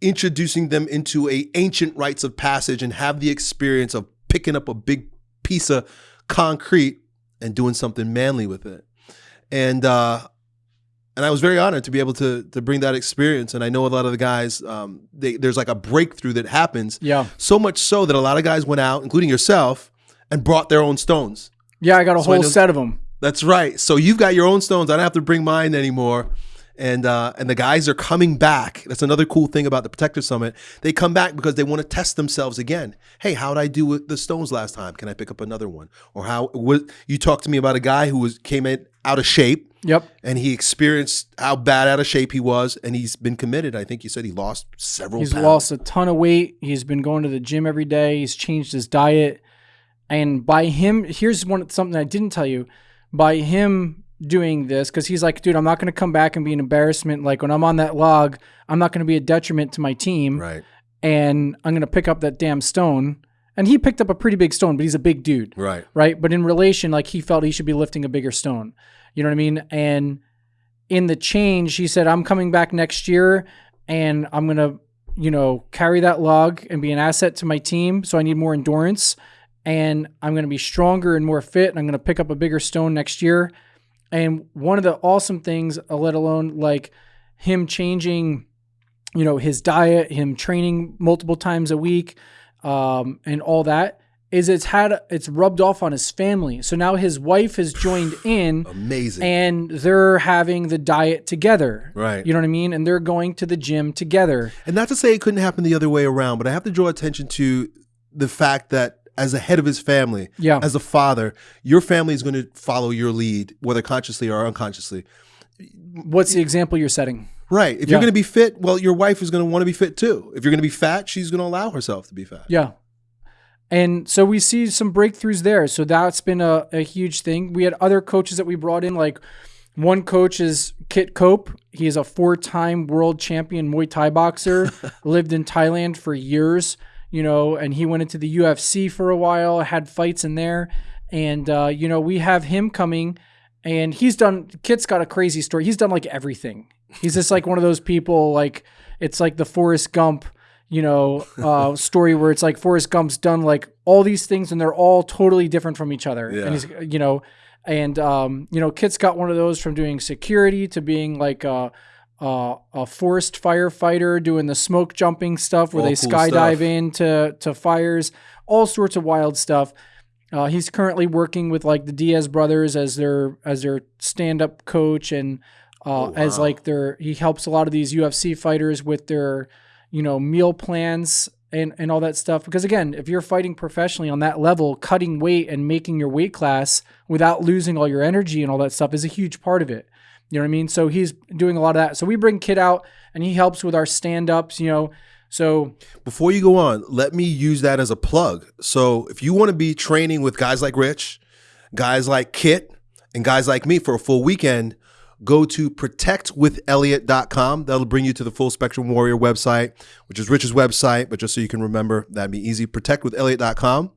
introducing them into a ancient rites of passage and have the experience of picking up a big piece of concrete and doing something manly with it. And uh, and I was very honored to be able to to bring that experience. And I know a lot of the guys, um, they, there's like a breakthrough that happens. Yeah. So much so that a lot of guys went out, including yourself, and brought their own stones. Yeah. I got a So whole know- set of them. That's right. So you've got your own stones. I don't have to bring mine anymore. And uh, and the guys are coming back. That's another cool thing about the Protector Summit. They come back because they want to test themselves again. Hey, how did I do with the stones last time? Can I pick up another one? Or how? What, you talked to me about a guy who was came in out of shape Yep. and he experienced how bad out of shape he was, and he's been committed. I think you said he lost several. He's pounds. lost a ton of weight. He's been going to the gym every day. He's changed his diet. And by him, here's one something I didn't tell you. By him doing this, because he's like, dude, I'm not going to come back and be an embarrassment. Like when I'm on that log, I'm not going to be a detriment to my team. right, And I'm going to pick up that damn stone. And he picked up a pretty big stone, but he's a big dude. right, right? But in relation, like he felt he should be lifting a bigger stone. You know what I mean? And in the change, he said, I'm coming back next year and I'm going to, you know, carry that log and be an asset to my team. So I need more endurance and I'm going to be stronger and more fit. And I'm going to pick up a bigger stone next year. And one of the awesome things, uh, let alone like him changing, you know, his diet, him training multiple times a week, um, and all that, is it's had it's rubbed off on his family. So now his wife has joined in amazing. and they're having the diet together. Right. You know what I mean? And they're going to the gym together. And not to say it couldn't happen the other way around, but I have to draw attention to the fact that as a head of his family, Yeah. as a father, your family is going to follow your lead, whether consciously or unconsciously. What's the example you're setting? Right. If Yeah. you're going to be fit, well, your wife is going to want to be fit too. If you're going to be fat, she's going to allow herself to be fat. Yeah. And so we see some breakthroughs there. So that's been a, a huge thing. We had other coaches that we brought in, like one coach is Kit Cope. He is a four time world champion Muay Thai boxer, lived in Thailand for years, you know, and he went into the UFC for a while, had fights in there. And, uh, you know, we have him coming and he's done, Kit's got a crazy story. He's done like everything. He's just like one of those people, like, it's like the Forrest Gump you know, uh, story where it's like Forrest Gump's done like all these things and they're all totally different from each other. Yeah. And he's, you know, and um, you know, Kit's got one of those from doing security to being like a, a, a forest firefighter, doing the smoke jumping stuff where All they cool skydive stuff. into to fires, all sorts of wild stuff. Uh, he's currently working with like the Diaz brothers as their as their stand up coach and uh, Oh, as wow. like their he helps a lot of these UFC fighters with their you know meal plans and and all that stuff because again if you're fighting professionally on that level cutting weight and making your weight class without losing all your energy and all that stuff is a huge part of it you know what i mean so he's doing a lot of that so we bring Kit out and he helps with our stand-ups you know so Before you go on, let me use that as a plug. So if you want to be training with guys like Rich, guys like Kit, and guys like me for a full weekend, go to protectwithelliot.com. That'll bring you to the Full Spectrum Warrior website, which is Rich's website, but just so you can remember, that'd be easy. Protectwithelliot.com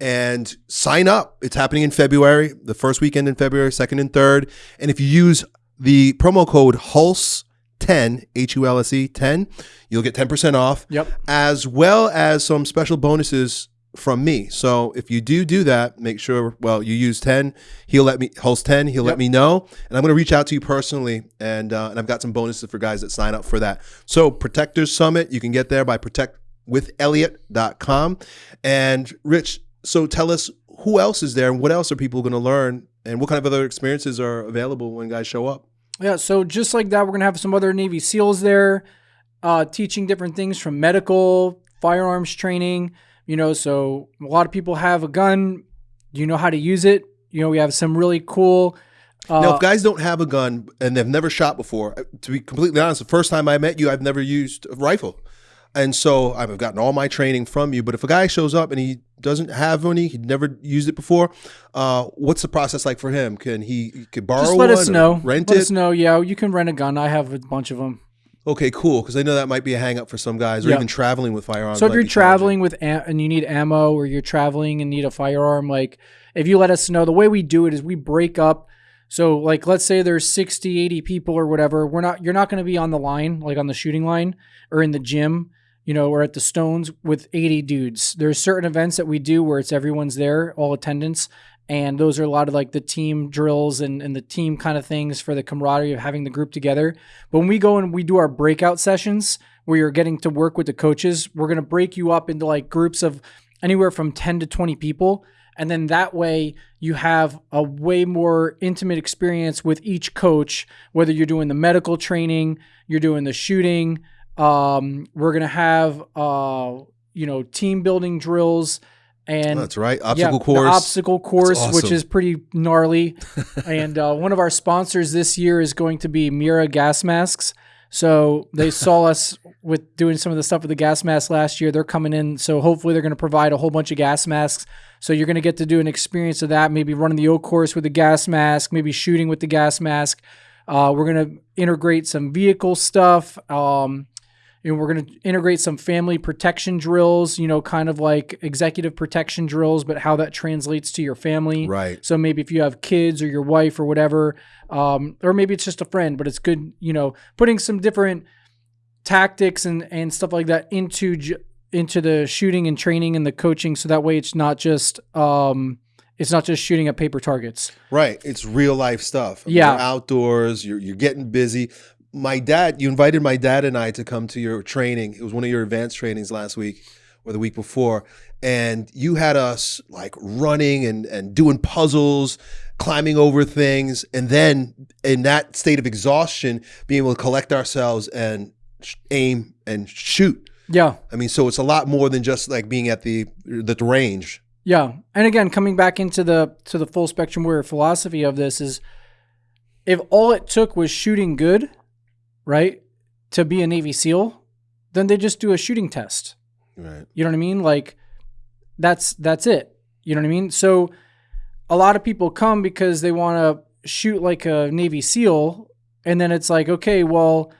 and sign up. It's happening in February, the first weekend in February, second and third. And if you use the promo code HULSE10, H U L S E 10, you'll get 10% off yep as well as some special bonuses from me. So if you do do that, make sure, well, you use 10. He'll let me, host 10. He'll let me know. And I'm going to reach out to you personally. And, uh, and I've got some bonuses for guys that sign up for that. So Protectors Summit, you can get there by protectwithelliot.com. And Rich, so tell us who else is there and what else are people going to learn and what kind of other experiences are available when guys show up? Yeah, so just like that, we're gonna have some other Navy SEALs there. uh, teaching different things from medical, firearms training. You know, so a lot of people have a gun. You know how to use it? You know, we have some really cool. Uh, now, if guys don't have a gun and they've never shot before, uh, to be completely honest, the first time I met you, I've never used a rifle. And so I've gotten all my training from you. But if a guy shows up and he doesn't have any, he'd never used it before, uh, what's the process like for him? Can he, he could borrow just let us know. rent let it? us know. Yeah, you can rent a gun. I have a bunch of them. Okay, cool. Because I know that might be a hang up for some guys, or Yeah. even traveling with firearms. So if you're traveling with am- and you need ammo, or you're traveling and need a firearm, like if you let us know, the way we do it is we break up. So like let's say there's 60, 80 people or whatever. We're not you're not going to be on the line, like on the shooting line or in the gym, you know, or at the Stones with 80 dudes. There's certain events that we do where it's everyone's there, all attendance. And those are a lot of like the team drills and, and the team kind of things for the camaraderie of having the group together. But when we go and we do our breakout sessions where you're getting to work with the coaches, we're going to break you up into like groups of anywhere from 10 to 20 people. And then that way you have a way more intimate experience with each coach, whether you're doing the medical training, you're doing the shooting. Um, we're going to have, uh, you know, team building drills and Oh, that's right. yeah, Obstacle the course. obstacle course, which is pretty gnarly. and uh, one of our sponsors this year is going to be Mira gas masks. So they saw us with doing some of the stuff with the gas mask last year. They're coming in, so hopefully they're going to provide a whole bunch of gas masks. So you're going to get to do an experience of that. Maybe running the O course with the gas mask, maybe shooting with the gas mask. Uh, we're going to integrate some vehicle stuff. Um, you know, we're going to integrate some family protection drills, you know, kind of like executive protection drills, but how that translates to your family. Right. So maybe if you have kids or your wife or whatever, um, or maybe it's just a friend, but it's good, you know, putting some different tactics and, and stuff like that into into the shooting and training and the coaching, so that way it's not just um, it's not just shooting at paper targets. Right. It's real life stuff. Yeah. You're outdoors, you're, you're getting busy. My dad, you invited my dad and I to come to your training. It was one of your advanced trainings last week or the week before. And you had us like running and, and doing puzzles, climbing over things. And then in that state of exhaustion, being able to collect ourselves and sh- aim and shoot. Yeah, I mean, so it's a lot more than just like being at the the range. Yeah, and again, coming back into the to the full spectrum warrior philosophy of this is, if all it took was shooting good, right, to be a Navy SEAL, then they just do a shooting test. Right. You know what I mean? Like, that's that's it. You know what I mean? So, a lot of people come because they want to shoot like a Navy SEAL, and then it's like, okay, well,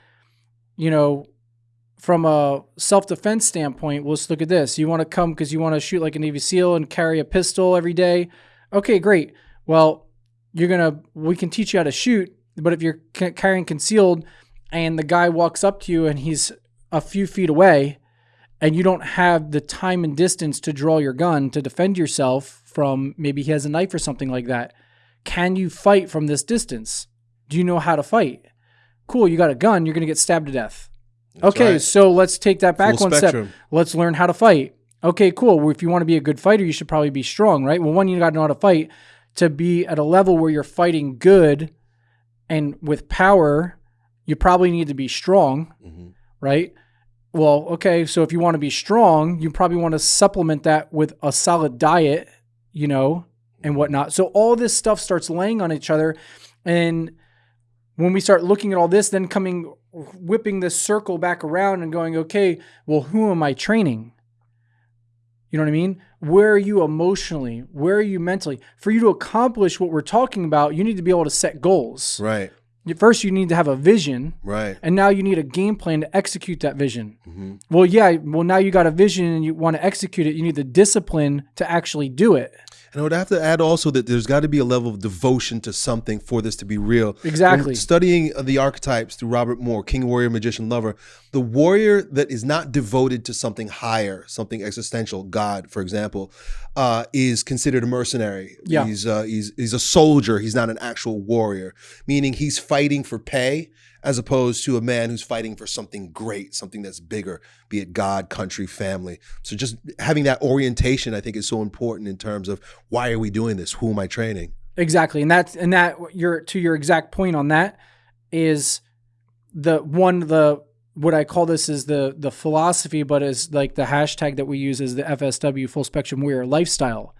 you know, from a self defense standpoint, well, let's look at this. You want to come because you want to shoot like a Navy SEAL and carry a pistol every day. Okay, great. Well, you're gonna we can teach you how to shoot, but if you're carrying concealed and the guy walks up to you and he's a few feet away and you don't have the time and distance to draw your gun to defend yourself from maybe he has a knife or something like that, can you fight from this distance? Do you know how to fight? Cool, you got a gun, you're gonna get stabbed to death. That's okay, right. so let's take that back Full one spectrum. step. Let's learn how to fight. Okay, cool. Well, if you want to be a good fighter, you should probably be strong, right? Well, one, you got to know how to fight to be at a level where you're fighting good and with power. You probably need to be strong, Mhm. right? Well, okay. So if you want to be strong, you probably want to supplement that with a solid diet, you know, and whatnot. So all this stuff starts laying on each other. And when we start looking at all this, then coming, whipping this circle back around and going, okay, well, who am I training? You know what I mean? Where are you emotionally? Where are you mentally? For you to accomplish what we're talking about, you need to be able to set goals. Right. First, you need to have a vision, Right. and now you need a game plan to execute that vision. hmm Well, yeah, well, now you got a vision and you want to execute it. You need the discipline to actually do it. And I would have to add also that there's got to be a level of devotion to something for this to be real. Exactly. When studying the archetypes through Robert Moore, King, Warrior, Magician, Lover, the warrior that is not devoted to something higher, something existential, God, for example, uh, is considered a mercenary. Yeah. He's, uh, he's, he's a soldier. He's not an actual warrior, meaning he's fighting for pay as opposed to a man who's fighting for something great, something that's bigger, be it God, country, family. So just having that orientation, I think, is so important in terms of why are we doing this? Who am I training? Exactly, and that's and that your to your exact point on that is the one the what I call this is the the philosophy, but as like the hashtag that we use is the FSW Full Spectrum Warrior lifestyle,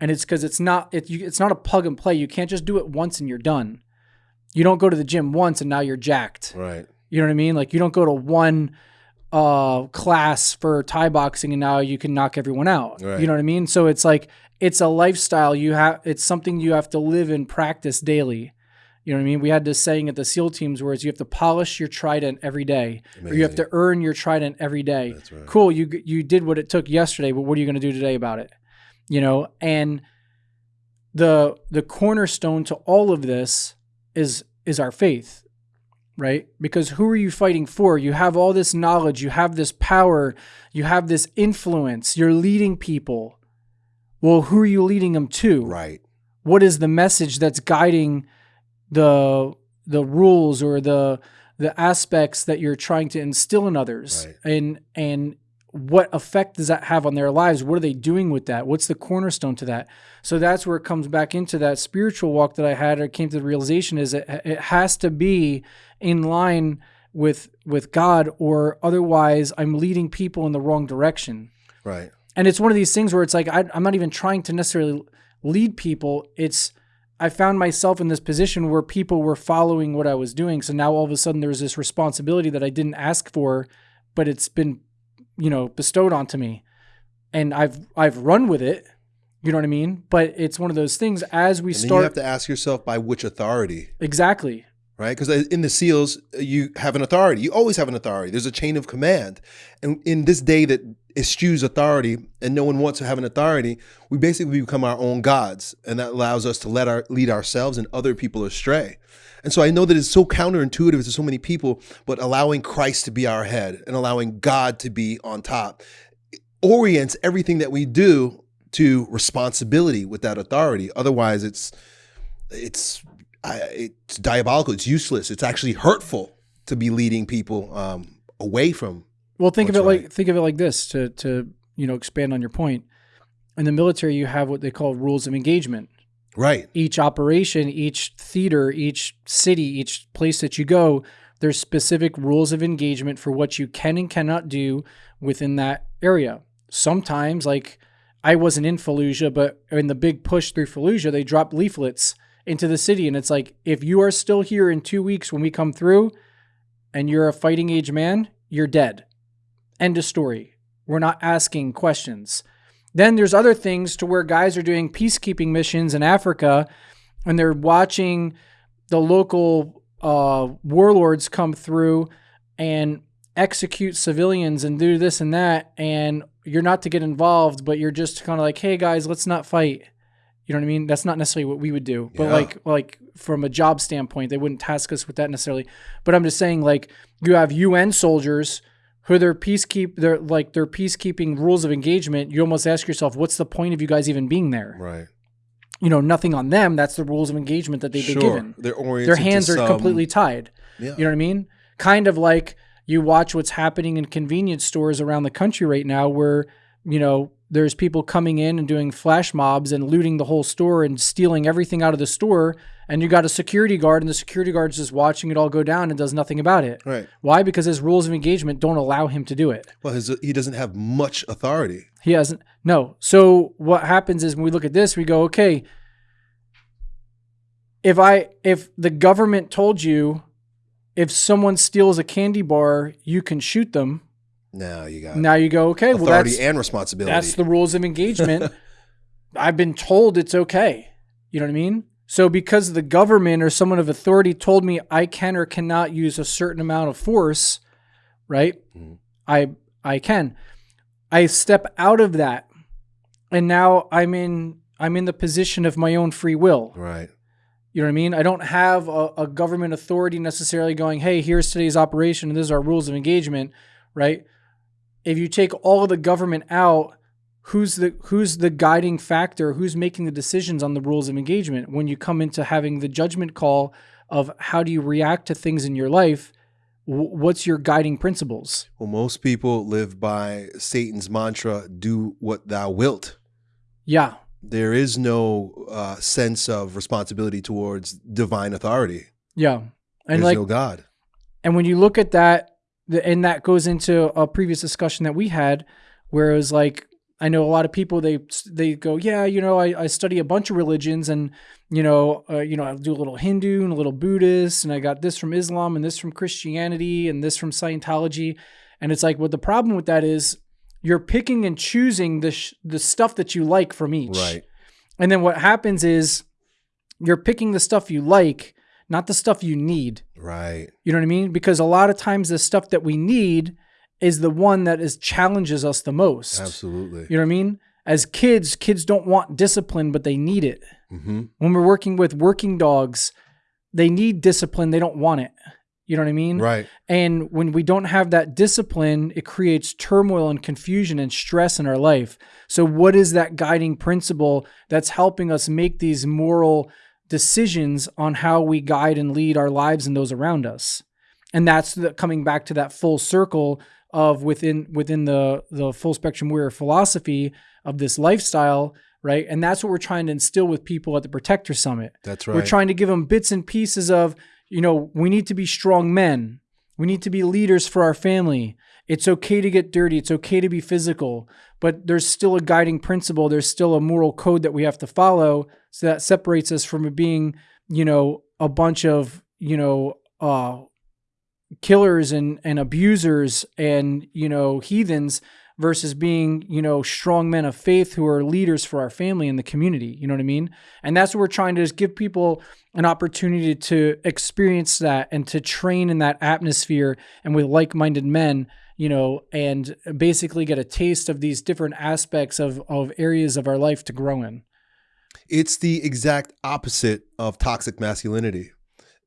and it's because it's not it, you, it's not a plug and play. You can't just do it once and you're done. You don't go to the gym once and now you're jacked. Right. You know what I mean? Like you don't go to one uh class for Thai boxing and now you can knock everyone out. Right. You know what I mean? So it's like it's a lifestyle you have it's something you have to live and practice daily. You know what I mean? We had this saying at the SEAL teams where it's you have to polish your trident every day, or you have to earn your trident every day. That's right. Cool, you you did what it took yesterday, but what are you going to do today about it? You know, and the the cornerstone to all of this is is our faith, right? Because who are you fighting for? You have all this knowledge, you have this power, you have this influence. You're leading people. Well, who are you leading them to? Right. what is the message that's guiding the the rules or the the aspects that you're trying to instill in others Right. and and what effect does that have on their lives what are they doing with that what's the cornerstone to that so that's where it comes back into that spiritual walk that i had or came to the realization is it, it has to be in line with with god or otherwise i'm leading people in the wrong direction Right. and it's one of these things where it's like I, I'm not even trying to necessarily lead people. It's I found myself in this position where people were following what I was doing. So now all of a sudden there's this responsibility that I didn't ask for, but it's been, you know, bestowed onto me, and I've I've run with it. You know what I mean? But it's one of those things as we then you have to ask yourself by which authority, exactly right? Because in the SEALs, you have an authority. You always have an authority. There's a chain of command. And in this day that eschews authority and no one wants to have an authority, we basically become our own gods. And that allows us to let our lead ourselves and other people astray. And so I know that it's so counterintuitive to so many people, but allowing Christ to be our head and allowing God to be on top orients everything that we do to responsibility with that authority. Otherwise, it's it's it's diabolical. It's useless. It's actually hurtful to be leading people um, away from. Well, think of it What's like think of it like this to to you know expand on your point. In the military, you have what they call rules of engagement. Right. each operation, each theater, each city, each place that you go, there's specific rules of engagement for what you can and cannot do within that area. Sometimes, like I wasn't in Fallujah, but in the big push through Fallujah, they dropped leaflets into the city. And it's like, if you are still here in two weeks when we come through and you're a fighting age man, you're dead. End of story. We're not asking questions. Then there's other things to where guys are doing peacekeeping missions in Africa and they're watching the local uh, warlords come through and execute civilians and do this and that. And you're not to get involved, but you're just kind of like, hey guys, let's not fight. You know what I mean? That's not necessarily what we would do, but Yeah. like, like from a job standpoint, they wouldn't task us with that necessarily. But I'm just saying, like, you have UN soldiers who their peacekeep, they're like their peacekeeping rules of engagement. You almost ask yourself, what's the point of you guys even being there? Right. You know, nothing on them. That's the rules of engagement that they've sure. been given. They're oriented. Their hands are some- completely tied. Yeah. You know what I mean? Kind of like you watch what's happening in convenience stores around the country right now where, you know, there's people coming in and doing flash mobs and looting the whole store and stealing everything out of the store. And you got a security guard, and the security guard's just watching it all go down and does nothing about it. Right. Why? Because his rules of engagement don't allow him to do it. Well, his, he doesn't have much authority. He hasn't. No. So what happens is when we look at this, we go, okay, if I if the government told you if someone steals a candy bar, you can shoot them. Now you got Now you go, okay, well authority that's and responsibility. that's the rules of engagement. I've been told it's okay. You know what I mean? So because the government or someone of authority told me I can or cannot use a certain amount of force, right? Mhm. I I can. I step out of that. And now I'm in I'm in the position of my own free will. right. You know what I mean? I don't have a, a government authority necessarily going, hey, here's today's operation and this is our rules of engagement, right? If you take all of the government out, who's the who's the guiding factor? Who's making the decisions on the rules of engagement when you come into having the judgment call of how do you react to things in your life? What's your guiding principles? Well, most people live by Satan's mantra: "Do what thou wilt." Yeah, There is no uh, sense of responsibility towards divine authority. yeah, and There's like no God. And when you look at that and that goes into a previous discussion that we had where it was like I know a lot of people they they go yeah you know I, I study a bunch of religions and you know uh, you know I do a little Hindu and a little Buddhist and I got this from Islam and this from Christianity and this from Scientology and it's like well the problem with that is you're picking and choosing the sh- the stuff that you like from each Right. and then what happens is you're picking the stuff you like not the stuff you need Right. you know what I mean? Because a lot of times the stuff that we need is the one that is challenges us the most. Absolutely. You know what I mean? As kids, kids don't want discipline, but they need it. hmm When we're working with working dogs, they need discipline, they don't want it. You know what I mean? Right. And when we don't have that discipline, it creates turmoil and confusion and stress in our life. So, what is that guiding principle that's helping us make these moral decisions on how we guide and lead our lives and those around us? And that's the, coming back to that full circle of within within the the full spectrum warrior philosophy of this lifestyle, right? And that's what we're trying to instill with people at the Protector Summit. That's right. We're trying to give them bits and pieces of, you know, we need to be strong men. We need to be leaders for our family. It's okay to get dirty. It's okay to be physical, but there's still a guiding principle. There's still a moral code that we have to follow. So that separates us from being, you know, a bunch of, you know, uh, killers and, and abusers and, you know, heathens versus being, you know, strong men of faith who are leaders for our family and the community. You know what I mean? And that's what we're trying to is give people an opportunity to experience that and to train in that atmosphere and with like-minded men, you know, and basically get a taste of these different aspects of of areas of our life to grow in. it's the exact opposite of toxic masculinity.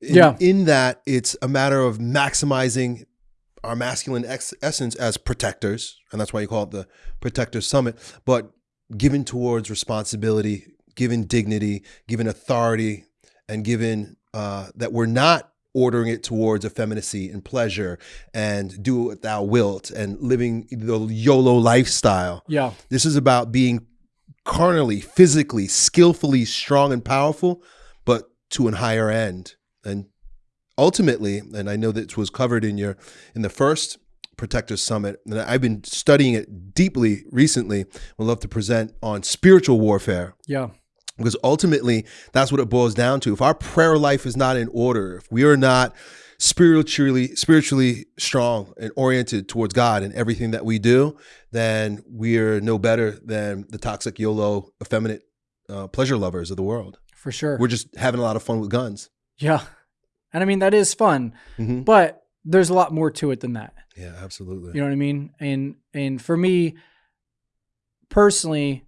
In, Yeah. In that it's a matter of maximizing our masculine ex- essence as protectors, and that's why you call it the Protector Summit, but given towards responsibility, given dignity, given authority, and given uh, that we're not ordering it towards effeminacy and pleasure and do what thou wilt and living the YOLO lifestyle. Yeah. This is about being carnally, physically, skillfully strong and powerful, but to an higher end. And ultimately, and I know that was covered in your in the first Protector Summit, and I've been studying it deeply recently. Would love to present on spiritual warfare Yeah. because ultimately that's what it boils down to. If our prayer life is not in order, if we are not spiritually spiritually strong and oriented towards God in everything that we do, then we are no better than the toxic YOLO effeminate uh, pleasure lovers of the world. For sure. We're just having a lot of fun with guns. Yeah. And I mean that is fun, Mhm. but there's a lot more to it than that. Yeah, absolutely. You know what I mean? And and for me personally,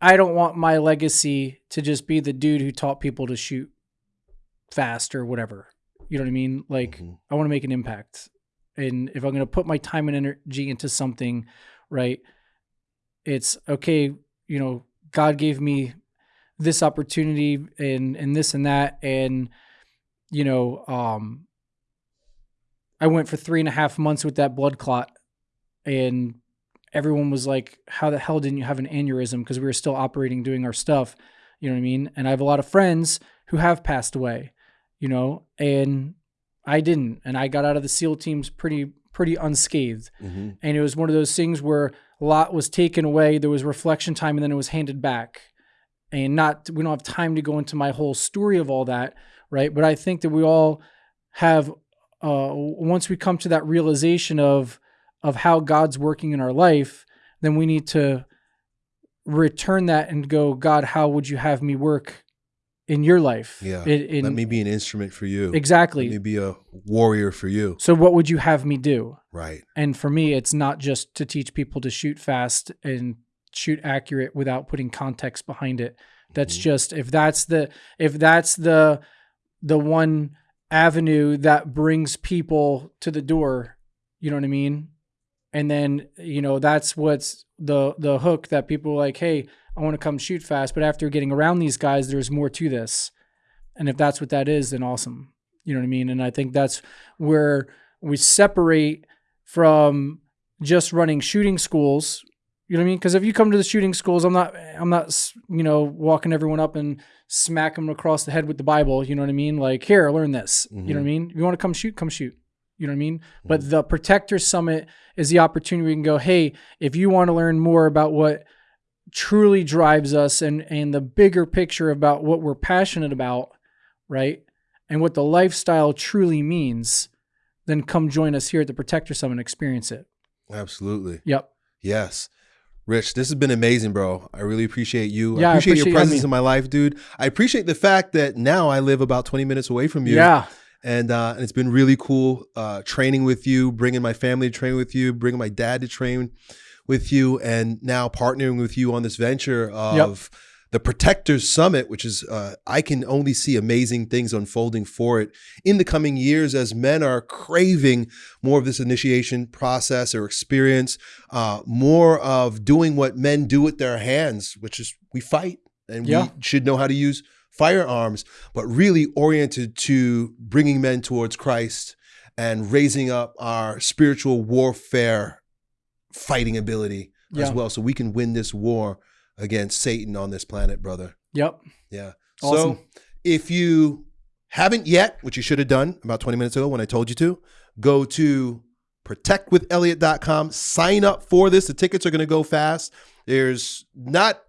I don't want my legacy to just be the dude who taught people to shoot fast or whatever. You know what I mean? Like Mhm. I want to make an impact. And if I'm going to put my time and energy into something, right? It's okay, you know, God gave me this opportunity and and this and that and you know, um I went for three and a half months with that blood clot, and everyone was like, "How the hell didn't you have an aneurysm?" Because we were still operating, doing our stuff. You know what I mean? And I have a lot of friends who have passed away. You know, and I didn't, and I got out of the SEAL teams pretty pretty unscathed. Mhm. And it was one of those things where a lot was taken away. There was reflection time, and then it was handed back. And not we don't have time to go into my whole story of all that, right? But I think that we all have uh, once we come to that realization of of how God's working in our life, then we need to return that and go, God, how would you have me work in your life? Yeah. In- in- Let me be an instrument for you. exactly. Let me be a warrior for you. so, what would you have me do? Right. And for me, it's not just to teach people to shoot fast and shoot accurate without putting context behind it. That's Mhm. just if that's the if that's the the one avenue that brings people to the door, you know what I mean? And then, you know, that's what's the the hook that people are like, "Hey, I want to come shoot fast," but after getting around these guys, there's more to this. And if that's what that is, then awesome. You know what I mean? And I think that's where we separate from just running shooting schools. You know what I mean? Because if you come to the shooting schools, I'm not, I'm not, you know, walking everyone up and smack them across the head with the Bible. You know what I mean? Like, here, learn this. You know what I mm-hmm. mean? If you want to come shoot, come shoot. You know what I mean? Mm-hmm. But the Protector Summit is the opportunity we can go, hey, if you want to learn more about what truly drives us and and the bigger picture about what we're passionate about, right? And what the lifestyle truly means, then come join us here at the Protector Summit and experience it. Absolutely. Yep. Yes. Rich, this has been amazing, bro. I really appreciate you. Yeah, I I appreciate, appreciate your presence me. in my life, dude. I appreciate the fact that now I live about 20 minutes away from you. Yeah. And, uh, and it's been really cool uh, training with you, bringing my family to train with you, bringing my dad to train with you, and now partnering with you on this venture of the Protectors Summit, which is, uh, I can only see amazing things unfolding for it in the coming years as men are craving more of this initiation process or experience, uh, more of doing what men do with their hands, which is we fight and Yeah. we should know how to use firearms, but really oriented to bringing men towards Christ and raising up our spiritual warfare fighting ability Yeah. as well so we can win this war against Satan on this planet, brother. Yep. Yeah. Awesome. So if you haven't yet, which you should have done about 20 minutes ago when I told you to, go to protectwithelliott.com, sign up for this. The tickets are going to go fast. There's not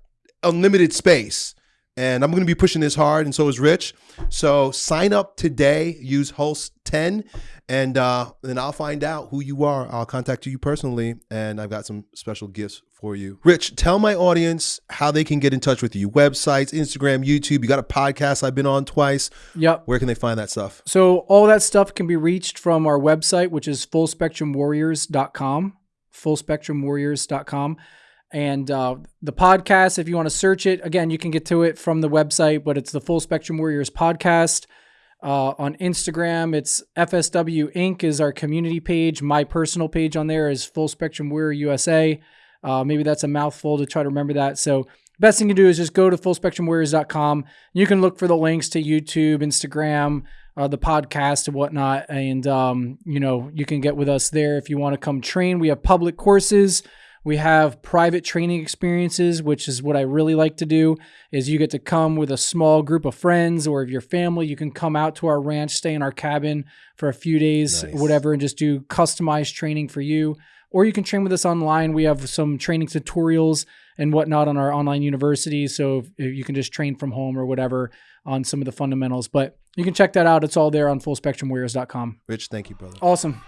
unlimited space. And I'm going to be pushing this hard, and so is Rich. So sign up today. Use Host 10, and uh, then I'll find out who you are. I'll contact you personally, and I've got some special gifts for you. Rich, tell my audience how they can get in touch with you. Websites, Instagram, YouTube. You got a podcast I've been on twice. Yep. Where can they find that stuff? So all that stuff can be reached from our website, which is fullspectrumwarriors.com, fullspectrumwarriors.com. And uh, the podcast, if you want to search it, again, you can get to it from the website, but it's the Full Spectrum Warriors podcast. Uh, on Instagram, it's FSW Inc. is our community page. My personal page on there is Full Spectrum Warrior USA. Uh, maybe that's a mouthful to try to remember that. So best thing to do is just go to fullspectrumwarriors.com. You can look for the links to YouTube, Instagram, uh, the podcast and whatnot. And, um, you know, you can get with us there if you want to come train. We have public courses. We have private training experiences, which is what I really like to do is you get to come with a small group of friends or if your family, you can come out to our ranch, stay in our cabin for a few days, Nice. whatever, and just do customized training for you. Or you can train with us online. We have some training tutorials and whatnot on our online university. So you can just train from home or whatever on some of the fundamentals. But you can check that out. It's all there on fullspectrumwarriors.com. Rich, thank you, brother. Awesome.